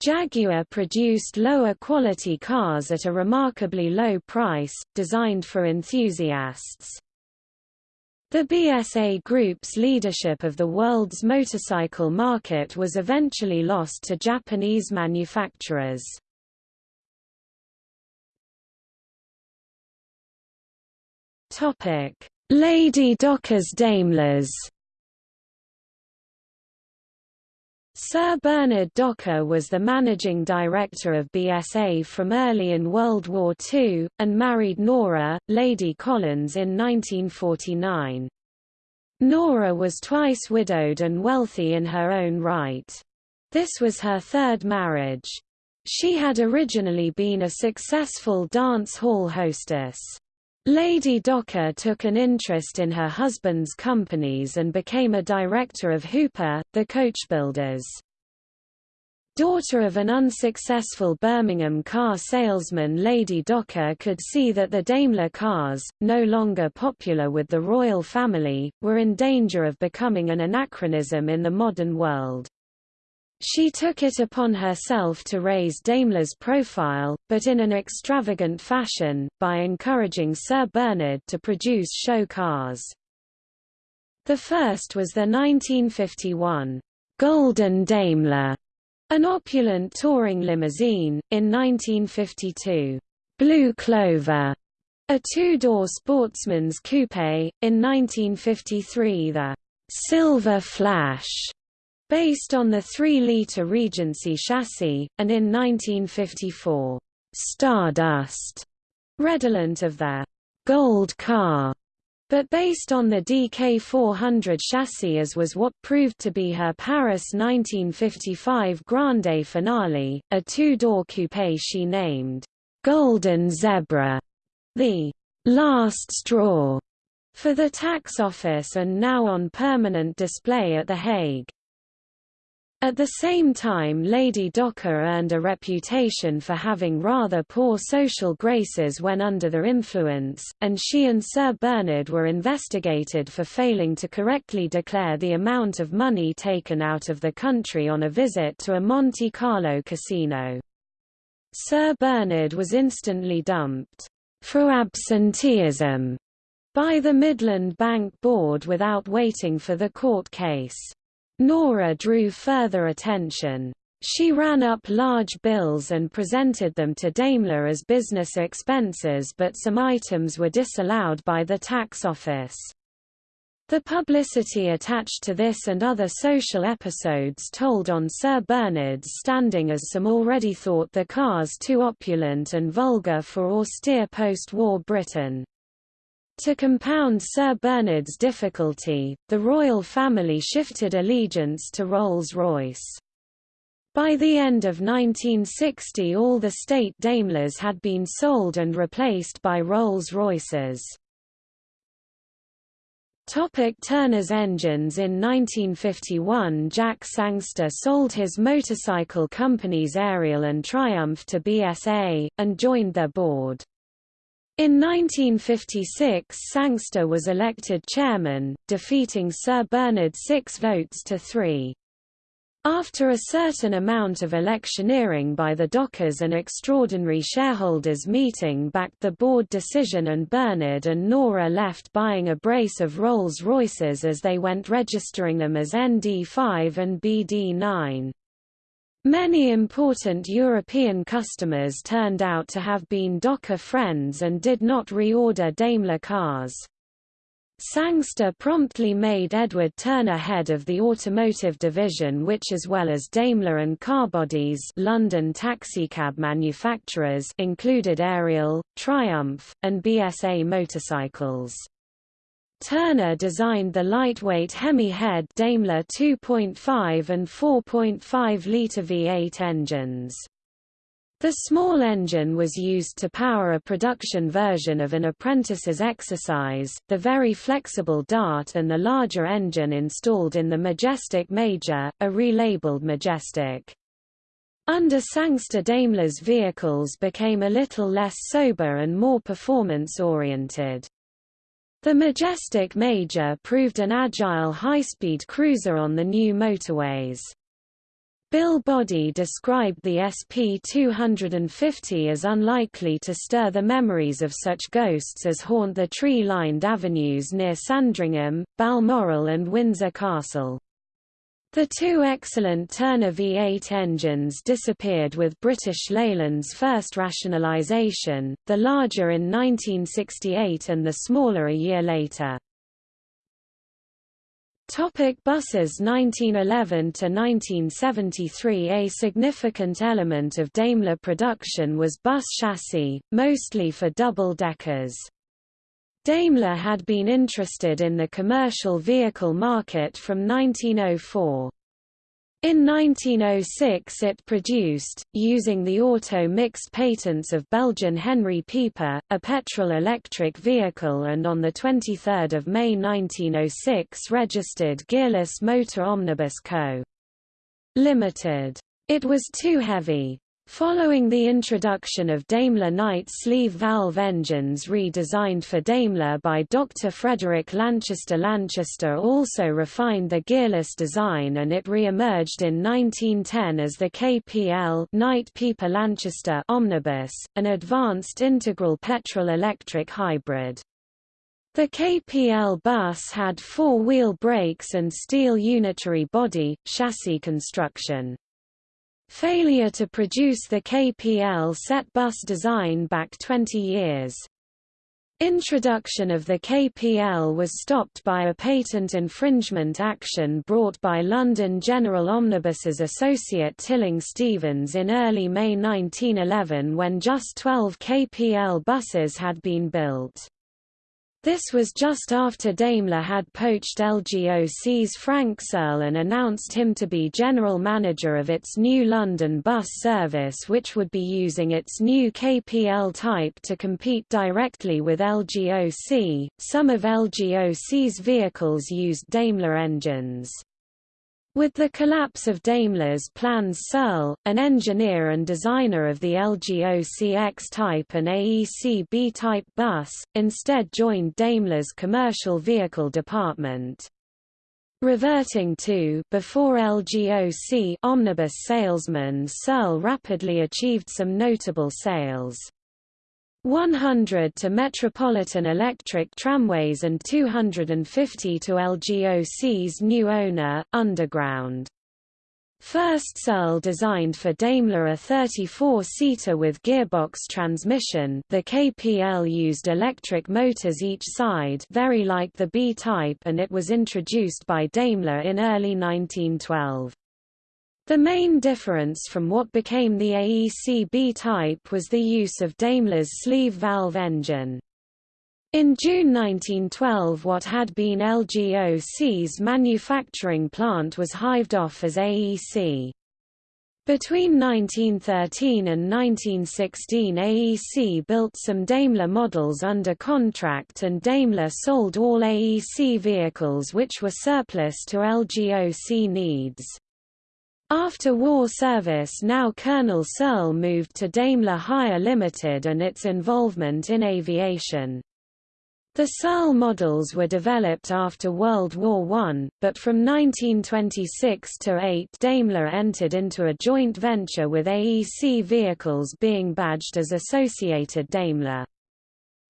Jaguar produced lower quality cars at a remarkably low price, designed for enthusiasts. The BSA Group's leadership of the world's motorcycle market was eventually lost to Japanese manufacturers. Lady Docker's Daimlers Sir Bernard Docker was the managing director of BSA from early in World War II, and married Nora, Lady Collins in 1949. Nora was twice widowed and wealthy in her own right. This was her third marriage. She had originally been a successful dance hall hostess. Lady Docker took an interest in her husband's companies and became a director of Hooper, the coachbuilders. Daughter of an unsuccessful Birmingham car salesman Lady Docker could see that the Daimler cars, no longer popular with the royal family, were in danger of becoming an anachronism in the modern world. She took it upon herself to raise Daimler's profile, but in an extravagant fashion, by encouraging Sir Bernard to produce show cars. The first was the 1951 Golden Daimler, an opulent touring limousine, in 1952 Blue Clover, a two-door sportsman's coupe, in 1953 the Silver Flash, based on the 3-litre Regency chassis, and in 1954, Stardust, redolent of the Gold Car, but based on the DK400 chassis as was what proved to be her Paris 1955 Grande Finale, a two-door coupe she named Golden Zebra, the last straw for the tax office and now on permanent display at The Hague. At the same time Lady Docker earned a reputation for having rather poor social graces when under their influence, and she and Sir Bernard were investigated for failing to correctly declare the amount of money taken out of the country on a visit to a Monte Carlo casino. Sir Bernard was instantly dumped for absenteeism by the Midland Bank Board without waiting for the court case. Nora drew further attention. She ran up large bills and presented them to Daimler as business expenses but some items were disallowed by the tax office. The publicity attached to this and other social episodes told on Sir Bernard's standing as some already thought the cars too opulent and vulgar for austere post-war Britain. To compound Sir Bernard's difficulty, the royal family shifted allegiance to Rolls-Royce. By the end of 1960 all the state Daimlers had been sold and replaced by Rolls-Royces. Topic Turner's engines In 1951 Jack Sangster sold his motorcycle companies Ariel and Triumph to BSA, and joined their board. In 1956 Sangster was elected chairman, defeating Sir Bernard six votes to three. After a certain amount of electioneering by the dockers an extraordinary shareholders meeting backed the board decision and Bernard and Nora left buying a brace of Rolls-Royces as they went registering them as ND5 and BD9. Many important European customers turned out to have been Docker friends and did not reorder Daimler cars. Sangster promptly made Edward Turner head of the automotive division which as well as Daimler and Carbodies London taxicab manufacturers included Ariel, Triumph, and BSA motorcycles. Turner designed the lightweight Hemi-head Daimler 2.5 and 4.5-litre V8 engines. The small engine was used to power a production version of an apprentice's exercise, the very flexible Dart and the larger engine installed in the Majestic Major, a relabeled Majestic. Under Sangster Daimler's vehicles became a little less sober and more performance-oriented. The Majestic Major proved an agile high-speed cruiser on the new motorways. Bill Boddy described the SP-250 as unlikely to stir the memories of such ghosts as haunt the tree-lined avenues near Sandringham, Balmoral and Windsor Castle. The two excellent Turner V8 engines disappeared with British Leyland's first rationalisation, the larger in 1968 and the smaller a year later. Topic buses 1911 to 1973 A significant element of Daimler production was bus chassis, mostly for double-deckers. Daimler had been interested in the commercial vehicle market from 1904. In 1906 it produced, using the Auto-Mixte patents of Belgian Henry Pieper, a petrol-electric vehicle and on 23 May 1906 registered Gearless Motor Omnibus Co. Limited. It was too heavy, Following the introduction of Daimler Knight sleeve valve engines redesigned for Daimler by Dr. Frederick Lanchester Lanchester also refined the gearless design and it re-emerged in 1910 as the KPL Knight Pieper Lanchester Omnibus, an advanced integral petrol-electric hybrid. The KPL bus had four-wheel brakes and steel unitary body, chassis construction. Failure to produce the KPL set bus design back 20 years. Introduction of the KPL was stopped by a patent infringement action brought by London General Omnibus's associate Tilling Stevens in early May 1911 when just 12 KPL buses had been built. This was just after Daimler had poached LGOC's Frank Searle and announced him to be general manager of its new London bus service which would be using its new KPL type to compete directly with LGOC. Some of LGOC's vehicles used Daimler engines. With the collapse of Daimler's plans Searle, an engineer and designer of the LGOC X-type and AEC B-type bus, instead joined Daimler's commercial vehicle department. Reverting to before LGOC omnibus salesman Searle rapidly achieved some notable sales. 100 to Metropolitan Electric Tramways and 250 to LGOC's new owner, Underground. First Searle designed for Daimler a 34-seater with gearbox transmission the KPL used electric motors each side very like the B-type and it was introduced by Daimler in early 1912. The main difference from what became the AEC B-type was the use of Daimler's sleeve valve engine. In June 1912 what had been LGOC's manufacturing plant was hived off as AEC. Between 1913 and 1916 AEC built some Daimler models under contract and Daimler sold all AEC vehicles which were surplus to LGOC needs. After war service now Colonel Searle moved to Daimler Hire Limited and its involvement in aviation. The Searle models were developed after World War I, but from 1926 to 8 Daimler entered into a joint venture with AEC vehicles being badged as Associated Daimler.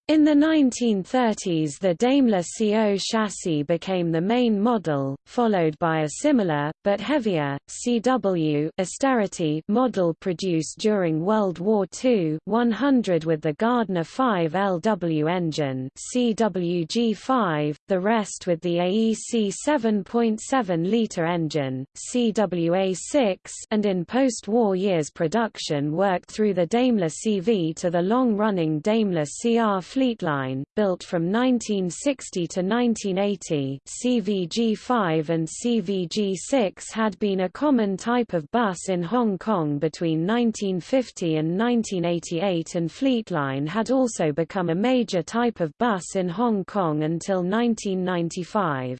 In the 1930s the Daimler CO chassis became the main model, followed by a similar, but heavier, CW austerity model produced during World War II 100 with the Gardner 5 LW engine CWG5, the rest with the AEC 7.7-litre engine, CWA6 and in post-war years production worked through the Daimler CV to the long-running Daimler CR Fleetline, built from 1960 to 1980 CVG5 and CVG6 had been a common type of bus in Hong Kong between 1950 and 1988 and Fleetline had also become a major type of bus in Hong Kong until 1995.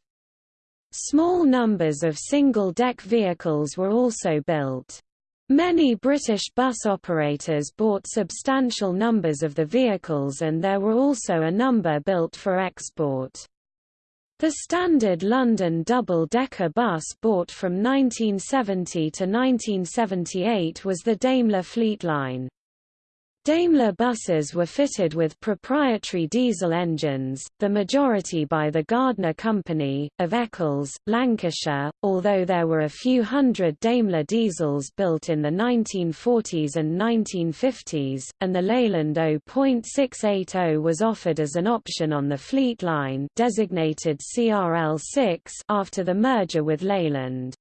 Small numbers of single-deck vehicles were also built. Many British bus operators bought substantial numbers of the vehicles and there were also a number built for export. The standard London double-decker bus bought from 1970 to 1978 was the Daimler Fleetline. Daimler buses were fitted with proprietary diesel engines, the majority by the Gardner Company, of Eccles, Lancashire, although there were a few hundred Daimler diesels built in the 1940s and 1950s, and the Leyland 0.680 was offered as an option on the Fleet line designated CRL6 after the merger with Leyland.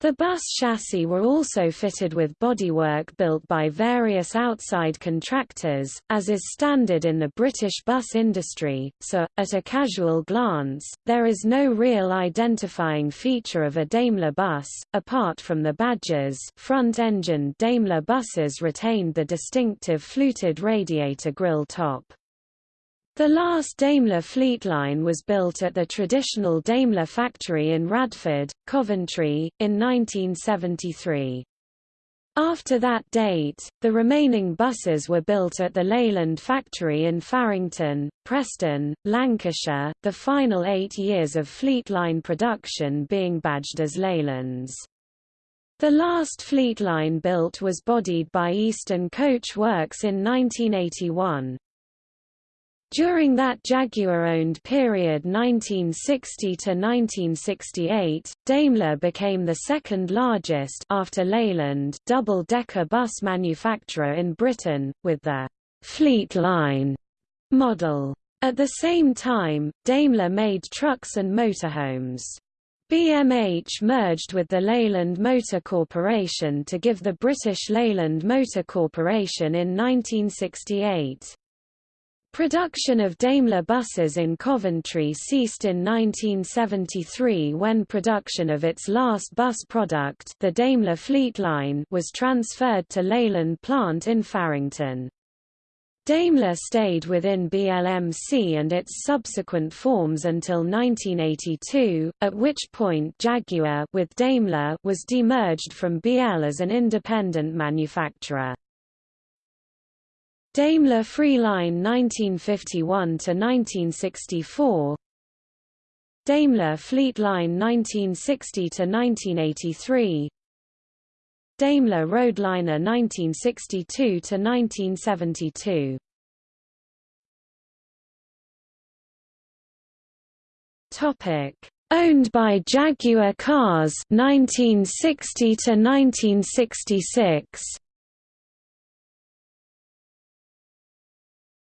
The bus chassis were also fitted with bodywork built by various outside contractors, as is standard in the British bus industry, so, at a casual glance, there is no real identifying feature of a Daimler bus, apart from the badges front-engined Daimler buses retained the distinctive fluted radiator grille top. The last Daimler Fleetline was built at the traditional Daimler factory in Radford, Coventry, in 1973. After that date, the remaining buses were built at the Leyland factory in Farington, Preston, Lancashire, the final eight years of Fleetline production being badged as Leylands. The last Fleetline built was bodied by Eastern Coach Works in 1981. During that Jaguar-owned period 1960 to 1968, Daimler became the second largest after Leyland double-decker bus manufacturer in Britain, with the Fleet Line model. At the same time, Daimler made trucks and motorhomes. BMH merged with the Leyland Motor Corporation to give the British Leyland Motor Corporation in 1968. Production of Daimler buses in Coventry ceased in 1973 when production of its last bus product the Daimler Fleetline was transferred to Leyland plant in Farington. Daimler stayed within BLMC and its subsequent forms until 1982, at which point Jaguar with Daimler was demerged from BL as an independent manufacturer. Daimler Freeline 1951 to 1964 Daimler Fleetline 1960 to 1983 Daimler Roadliner 1962 to 1972 Topic. Owned by Jaguar Cars 1960 to 1966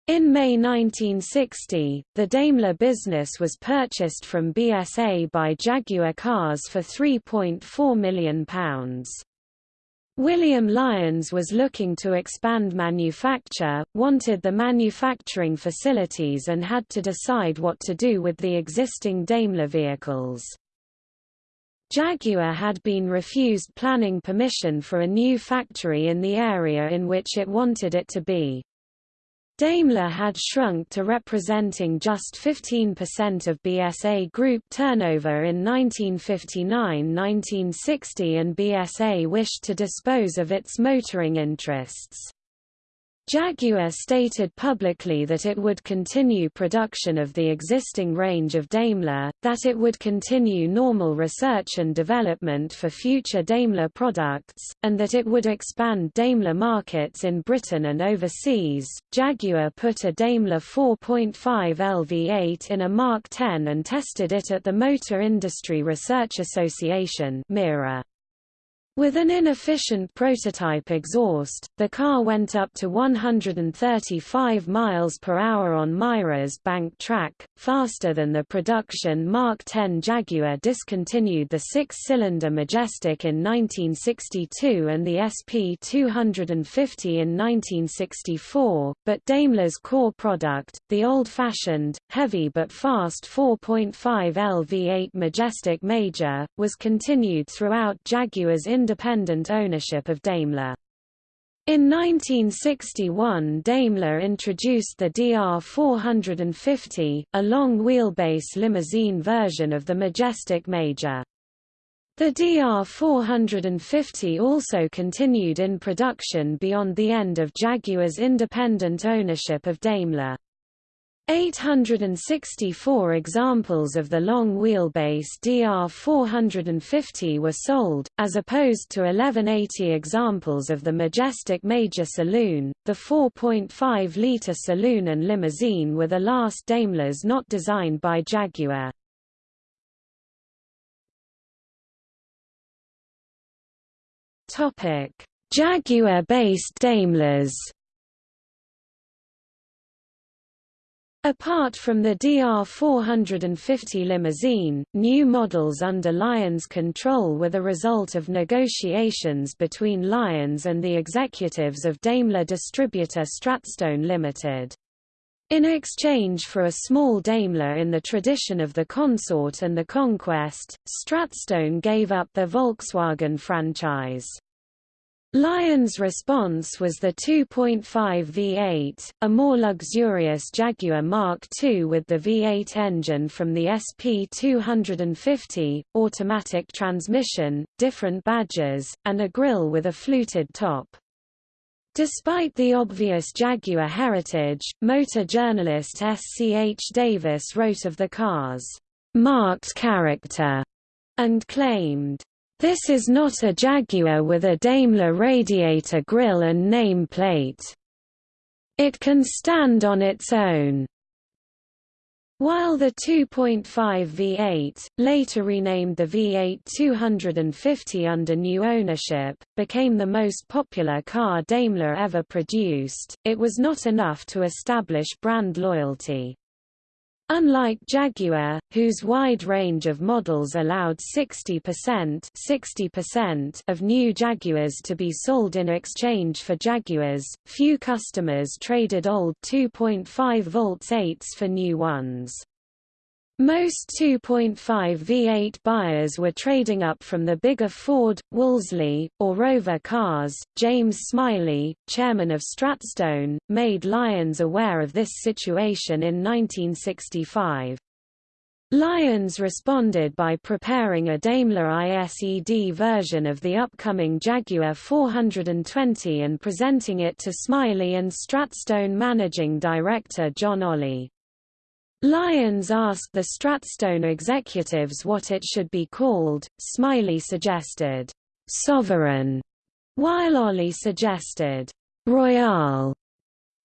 In May 1960, the Daimler business was purchased from BSA by Jaguar Cars for £3.4 million. William Lyons was looking to expand manufacture, wanted the manufacturing facilities and had to decide what to do with the existing Daimler vehicles. Jaguar had been refused planning permission for a new factory in the area in which it wanted it to be. Daimler had shrunk to representing just 15% of BSA Group turnover in 1959–1960 and BSA wished to dispose of its motoring interests. Jaguar stated publicly that it would continue production of the existing range of Daimler, that it would continue normal research and development for future Daimler products, and that it would expand Daimler markets in Britain and overseas. Jaguar put a Daimler 4.5 LV8 in a Mark 10 and tested it at the Motor Industry Research Association (MIRA). With an inefficient prototype exhaust, the car went up to 135 miles per hour on MIRA's bank track, faster than the production Mark 10 Jaguar discontinued the six-cylinder Majestic in 1962 and the SP250 in 1964, but Daimler's core product, the old-fashioned, heavy but fast 4.5 L V8 Majestic Major, was continued throughout Jaguar's independent ownership of Daimler. In 1961 Daimler introduced the DR450, a long-wheelbase limousine version of the Majestic Major. The DR450 also continued in production beyond the end of Jaguar's independent ownership of Daimler. 864 examples of the long-wheelbase DR450 were sold, as opposed to 1180 examples of the Majestic Major Saloon. The 4.5-litre saloon and limousine were the last Daimlers not designed by Jaguar. Jaguar-based Daimlers Apart from the DR450 limousine, new models under Lyons control were the result of negotiations between Lyons and the executives of Daimler distributor Stratstone Limited. In exchange for a small Daimler in the tradition of the Consort and the Conquest, Stratstone gave up the Volkswagen franchise. Lyons' response was the 2.5 V8, a more luxurious Jaguar Mark II with the V8 engine from the SP250, automatic transmission, different badges, and a grille with a fluted top. Despite the obvious Jaguar heritage, motor journalist S. C. H. Davis wrote of the car's marked character and claimed, this is not a Jaguar with a Daimler radiator grille and nameplate. It can stand on its own. While the 2.5 V8, later renamed the V8 250 under new ownership, became the most popular car Daimler ever produced, it was not enough to establish brand loyalty. Unlike Jaguar, whose wide range of models allowed 60% 60% of new Jaguars to be sold in exchange for Jaguars, few customers traded old 2.5 volts 8s for new ones. Most 2.5 V8 buyers were trading up from the bigger Ford, Wolseley, or Rover cars. James Smiley, chairman of Stratstone, made Lyons aware of this situation in 1965. Lyons responded by preparing a Daimlerised version of the upcoming Jaguar 420 and presenting it to Smiley and Stratstone managing director John Olley. Lyons asked the Stratstone executives what it should be called, Smiley suggested, "'Sovereign", while Olley suggested, "'Royale".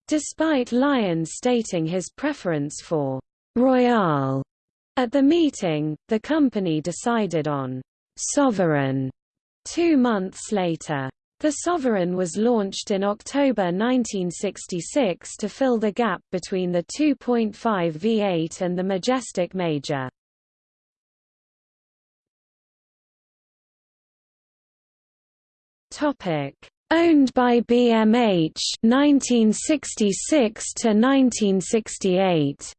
Despite Lyons stating his preference for "'Royale' at the meeting, the company decided on "'Sovereign' two months later. The Sovereign was launched in October 1966 to fill the gap between the 2.5 V8 and the Majestic Major. Topic: Owned by BMH 1966 to 1968.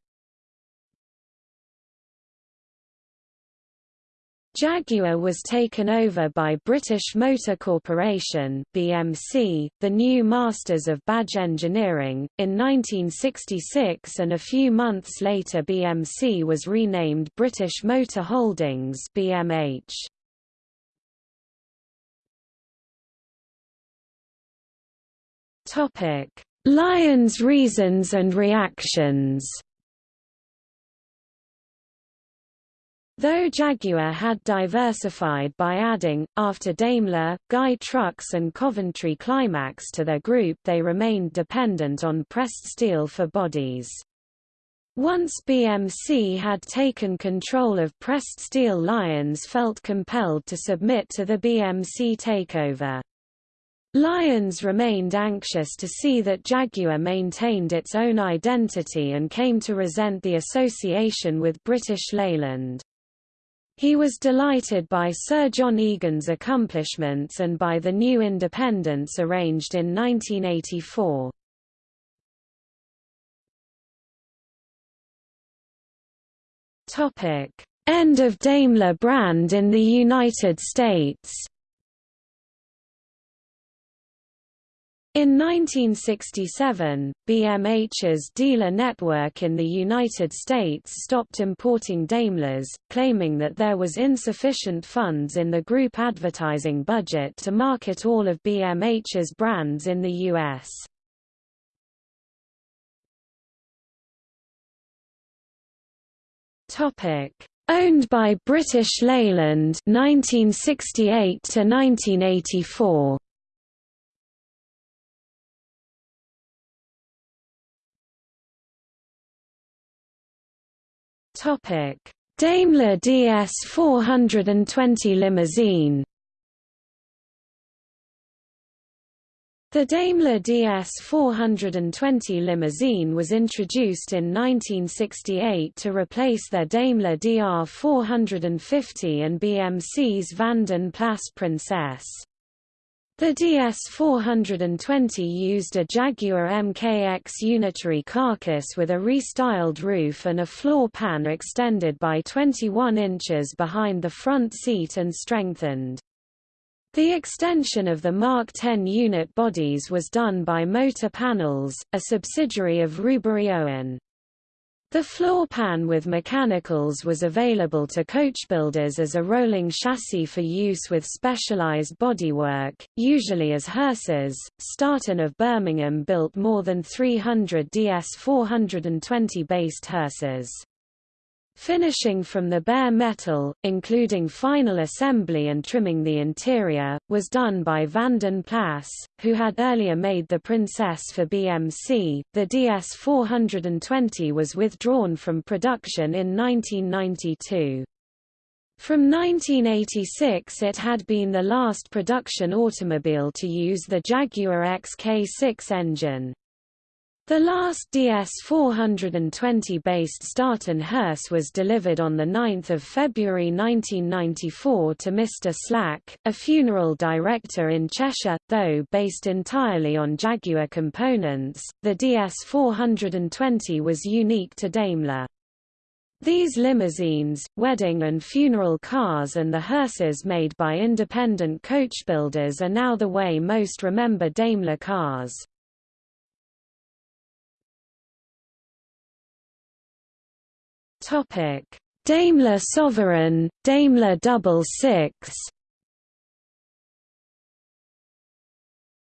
Jaguar was taken over by British Motor Corporation (BMC), the new masters of badge engineering, in 1966 and a few months later BMC was renamed British Motor Holdings (BMH). Lyons reasons and reactions Though Jaguar had diversified by adding, after Daimler, Guy Trucks and Coventry Climax to their group they remained dependent on pressed steel for bodies. Once BMC had taken control of pressed steel Lyons felt compelled to submit to the BMC takeover. Lyons remained anxious to see that Jaguar maintained its own identity and came to resent the association with British Leyland. He was delighted by Sir John Egan's accomplishments and by the new independence arranged in 1984. End of Daimler brand in the United States In 1967, BMH's dealer network in the United States stopped importing Daimlers, claiming that there was insufficient funds in the group advertising budget to market all of BMH's brands in the U.S. Owned by British Leyland 1968 to 1984. Topic: Daimler DS 420 limousine. The Daimler DS 420 limousine was introduced in 1968 to replace their Daimler DR 450 and BMC's Vanden Plas Princess. The DS-420 used a Jaguar MKX unitary carcass with a restyled roof and a floor pan extended by 21 inches behind the front seat and strengthened. The extension of the Mark 10 unit bodies was done by Motor Panels, a subsidiary of Rubery Owen. The floor pan with mechanicals was available to coachbuilders as a rolling chassis for use with specialized bodywork, usually as hearses. Startin of Birmingham built more than 300 DS 420 based hearses. Finishing from the bare metal, including final assembly and trimming the interior, was done by Vanden Plas, who had earlier made the Princess for BMC. The DS-420 was withdrawn from production in 1992. From 1986 it had been the last production automobile to use the Jaguar XK6 engine. The last DS-420-based Startin hearse was delivered on 9 February 1994 to Mr. Slack, a funeral director in Cheshire, though based entirely on Jaguar components, the DS-420 was unique to Daimler. These limousines, wedding and funeral cars and the hearses made by independent coach builders are now the way most remember Daimler cars. Topic: Daimler Sovereign, Daimler Double Six.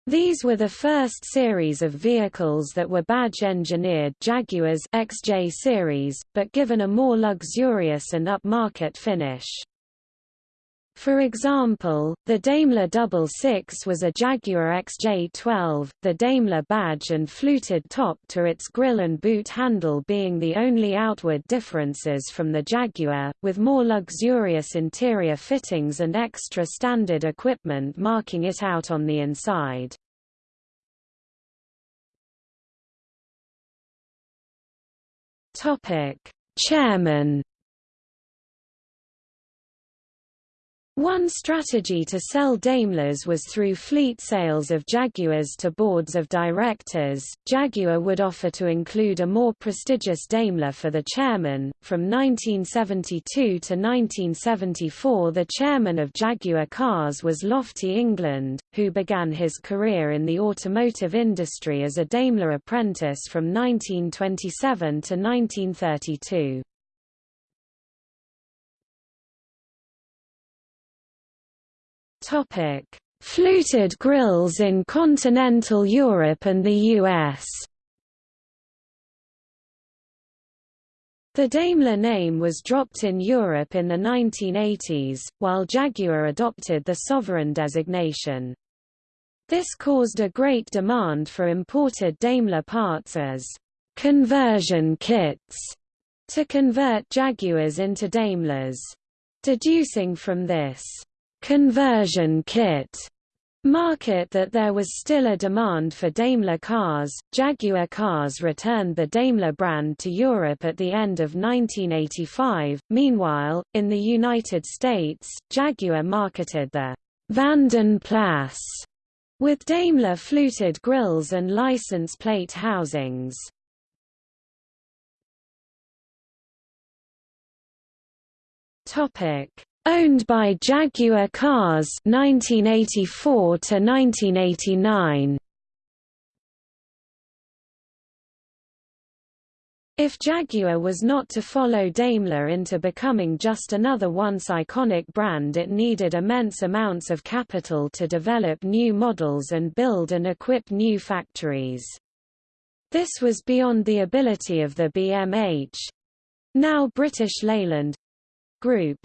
These were the first series of vehicles that were badge-engineered Jaguars XJ series, but given a more luxurious and upmarket finish. For example, the Daimler Double Six was a Jaguar XJ12, the Daimler badge and fluted top to its grille and boot handle being the only outward differences from the Jaguar, with more luxurious interior fittings and extra standard equipment marking it out on the inside. Chairman One strategy to sell Daimlers was through fleet sales of Jaguars to boards of directors. Jaguar would offer to include a more prestigious Daimler for the chairman. From 1972 to 1974, the chairman of Jaguar Cars was Lofty England, who began his career in the automotive industry as a Daimler apprentice from 1927 to 1932. Topic: fluted grills in continental Europe and the US. The Daimler name was dropped in Europe in the 1980s, while Jaguar adopted the sovereign designation. This caused a great demand for imported Daimler parts as conversion kits to convert Jaguars into Daimlers. Deducing from this conversion kit market that there was still a demand for Daimler cars. Jaguar Cars returned the Daimler brand to Europe at the end of 1985. Meanwhile, in the United States, Jaguar marketed the Vanden Plas with Daimler fluted grills and license plate housings. Topic Owned by Jaguar Cars 1984 to 1989. If Jaguar was not to follow Daimler into becoming just another once iconic brand it needed immense amounts of capital to develop new models and build and equip new factories. This was beyond the ability of the BMH—now British Leyland Group.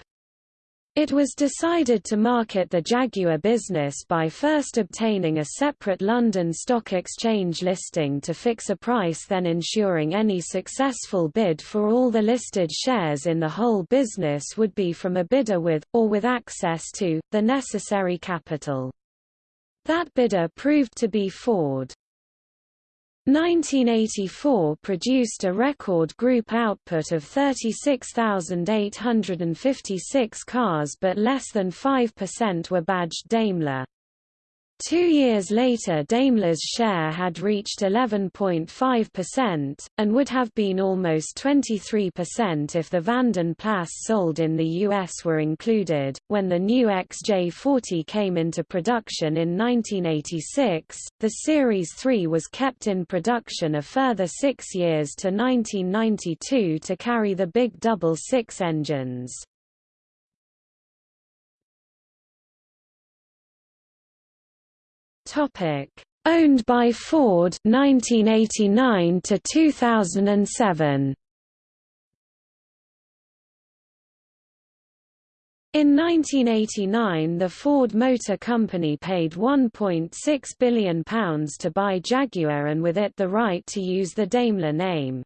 It was decided to market the Jaguar business by first obtaining a separate London Stock Exchange listing to fix a price then ensuring any successful bid for all the listed shares in the whole business would be from a bidder with, or with access to, the necessary capital. That bidder proved to be Ford. 1984 produced a record group output of 36,856 cars but less than 5% were badged Daimler. Two years later Daimler's share had reached 11.5%, and would have been almost 23% if the Vanden Plas sold in the US were included. When the new XJ40 came into production in 1986, the Series 3 was kept in production a further six years to 1992 to carry the big double-six engines. Topic: Owned by Ford 1989 to 2007. In 1989 the Ford Motor Company paid £1.6 billion to buy Jaguar and with it the right to use the Daimler name.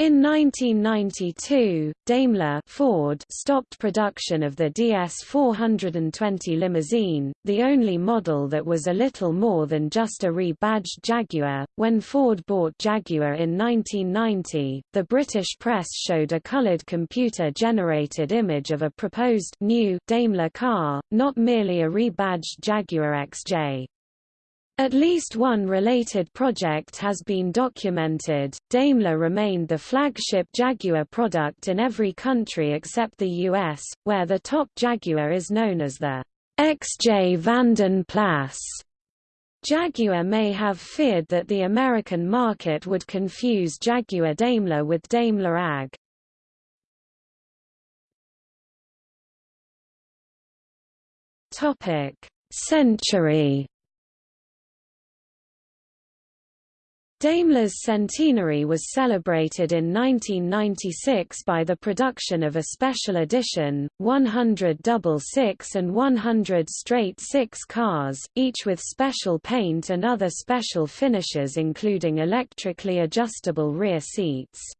In 1992, Daimler Ford stopped production of the DS420 limousine, the only model that was a little more than just a rebadged Jaguar. When Ford bought Jaguar in 1990, the British press showed a colored computer-generated image of a proposed new Daimler car, not merely a rebadged Jaguar XJ. At least one related project has been documented. Daimler remained the flagship Jaguar product in every country except the US, where the top Jaguar is known as the XJ Vanden Plas. Jaguar may have feared that the American market would confuse Jaguar Daimler with Daimler AG. Topic: Century Daimler's centenary was celebrated in 1996 by the production of a special edition, 100 double-six and 100 straight-six cars, each with special paint and other special finishes including electrically adjustable rear seats.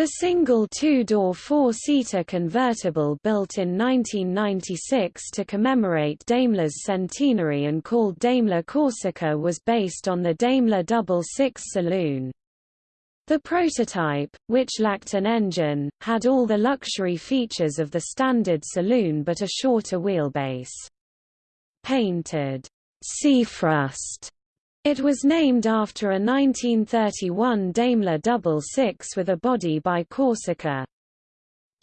The single two-door four-seater convertible built in 1996 to commemorate Daimler's centenary and called Daimler Corsica was based on the Daimler double-six saloon. The prototype, which lacked an engine, had all the luxury features of the standard saloon but a shorter wheelbase. Painted Seafrost it was named after a 1931 Daimler double-six with a body by Corsica.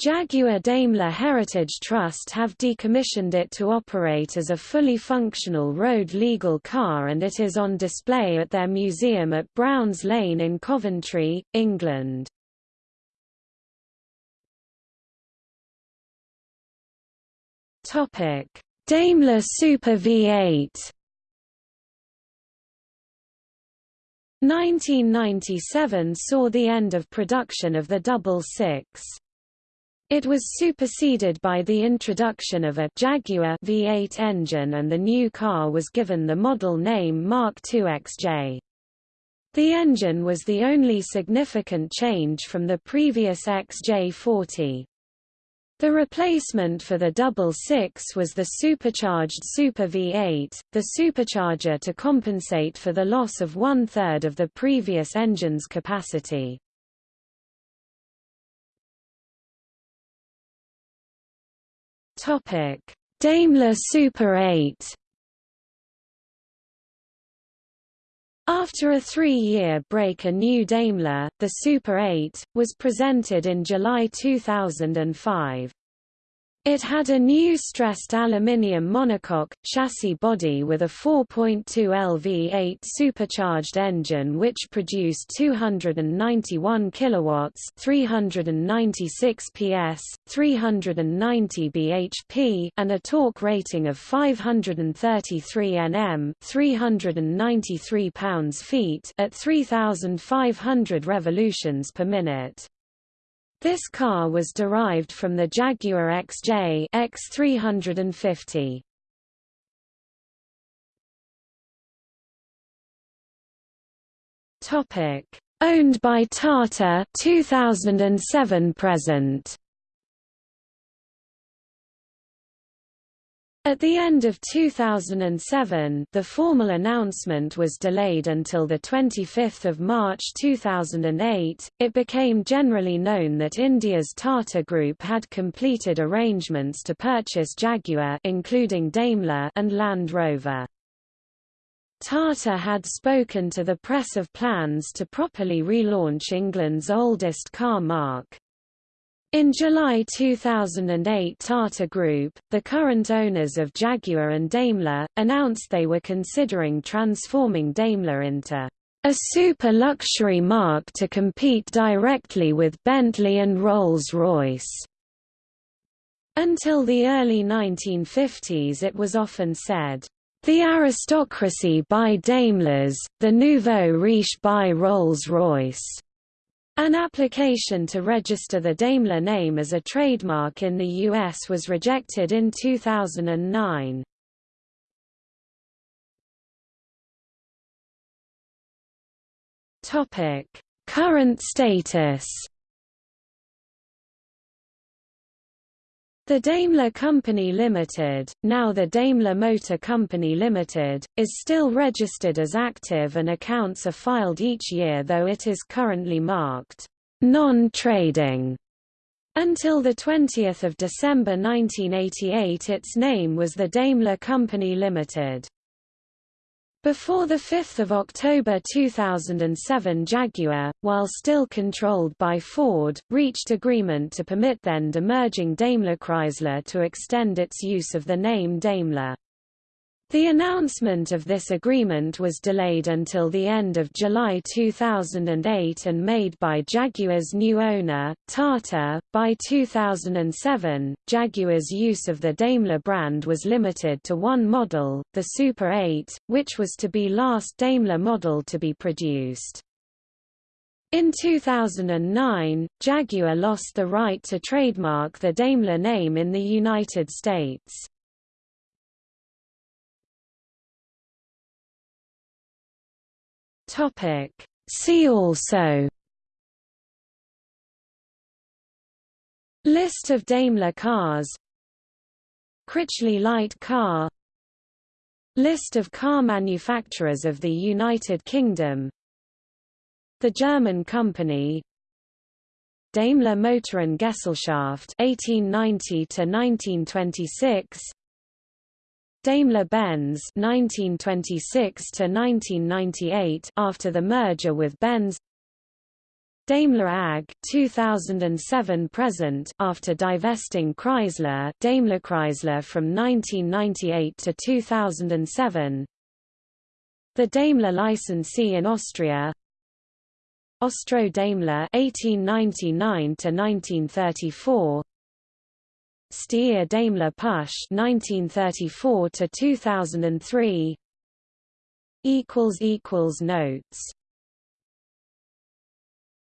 Jaguar Daimler Heritage Trust have decommissioned it to operate as a fully functional road legal car and it is on display at their museum at Browns Lane in Coventry, England. Daimler Super V8 1997 saw the end of production of the Double Six. It was superseded by the introduction of a Jaguar V8 engine and the new car was given the model name Mark II XJ. The engine was the only significant change from the previous XJ40. The replacement for the double six was the supercharged Super V8, the supercharger to compensate for the loss of one-third of the previous engine's capacity. Daimler Super 8. After a three-year break a new Daimler, the Super 8, was presented in July 2005. It had a new stressed aluminium monocoque, chassis body with a 4.2 LV8 supercharged engine which produced 291 kilowatts 396 PS, 390 bhp and a torque rating of 533 Nm 393 pounds-feet at 3,500 revolutions per minute. This car was derived from the Jaguar XJ X350. Topic: Owned by Tata 2007 present. At the end of 2007, the formal announcement was delayed until 25 March 2008. It became generally known that India's Tata Group had completed arrangements to purchase Jaguar including Daimler and Land Rover. Tata had spoken to the press of plans to properly relaunch England's oldest car marque. In July 2008 Tata Group, the current owners of Jaguar and Daimler, announced they were considering transforming Daimler into a super luxury marque to compete directly with Bentley and Rolls-Royce. Until the early 1950s it was often said, "...the aristocracy by Daimlers, the nouveau riche by Rolls-Royce." An application to register the Daimler name as a trademark in the U.S. was rejected in 2009. Current status The Daimler Company Limited, now the Daimler Motor Company Limited, is still registered as active and accounts are filed each year though it is currently marked non-trading. Until 20 December 1988 its name was the Daimler Company Limited. Before 5 October 2007 Jaguar, while still controlled by Ford, reached agreement to permit then demerging Daimler Chrysler to extend its use of the name Daimler. The announcement of this agreement was delayed until the end of July 2008 and made by Jaguar's new owner, Tata. By 2007, Jaguar's use of the Daimler brand was limited to one model, the Super 8, which was to be last Daimler model to be produced. In 2009, Jaguar lost the right to trademark the Daimler name in the United States. Topic. See also List of Daimler cars Critchley light car List of car manufacturers of the United Kingdom The German company Daimler Motoren Gesellschaft 1890 to 1926 Daimler-Benz 1926 to 1998 after the merger with Benz. Daimler AG 2007 present after divesting Chrysler Daimler Chrysler from 1998 to 2007 The Daimler licensee in Austria. Austro Daimler 1899 to 1934 Steyr Daimler Puch 1934 to 2003 equals equals notes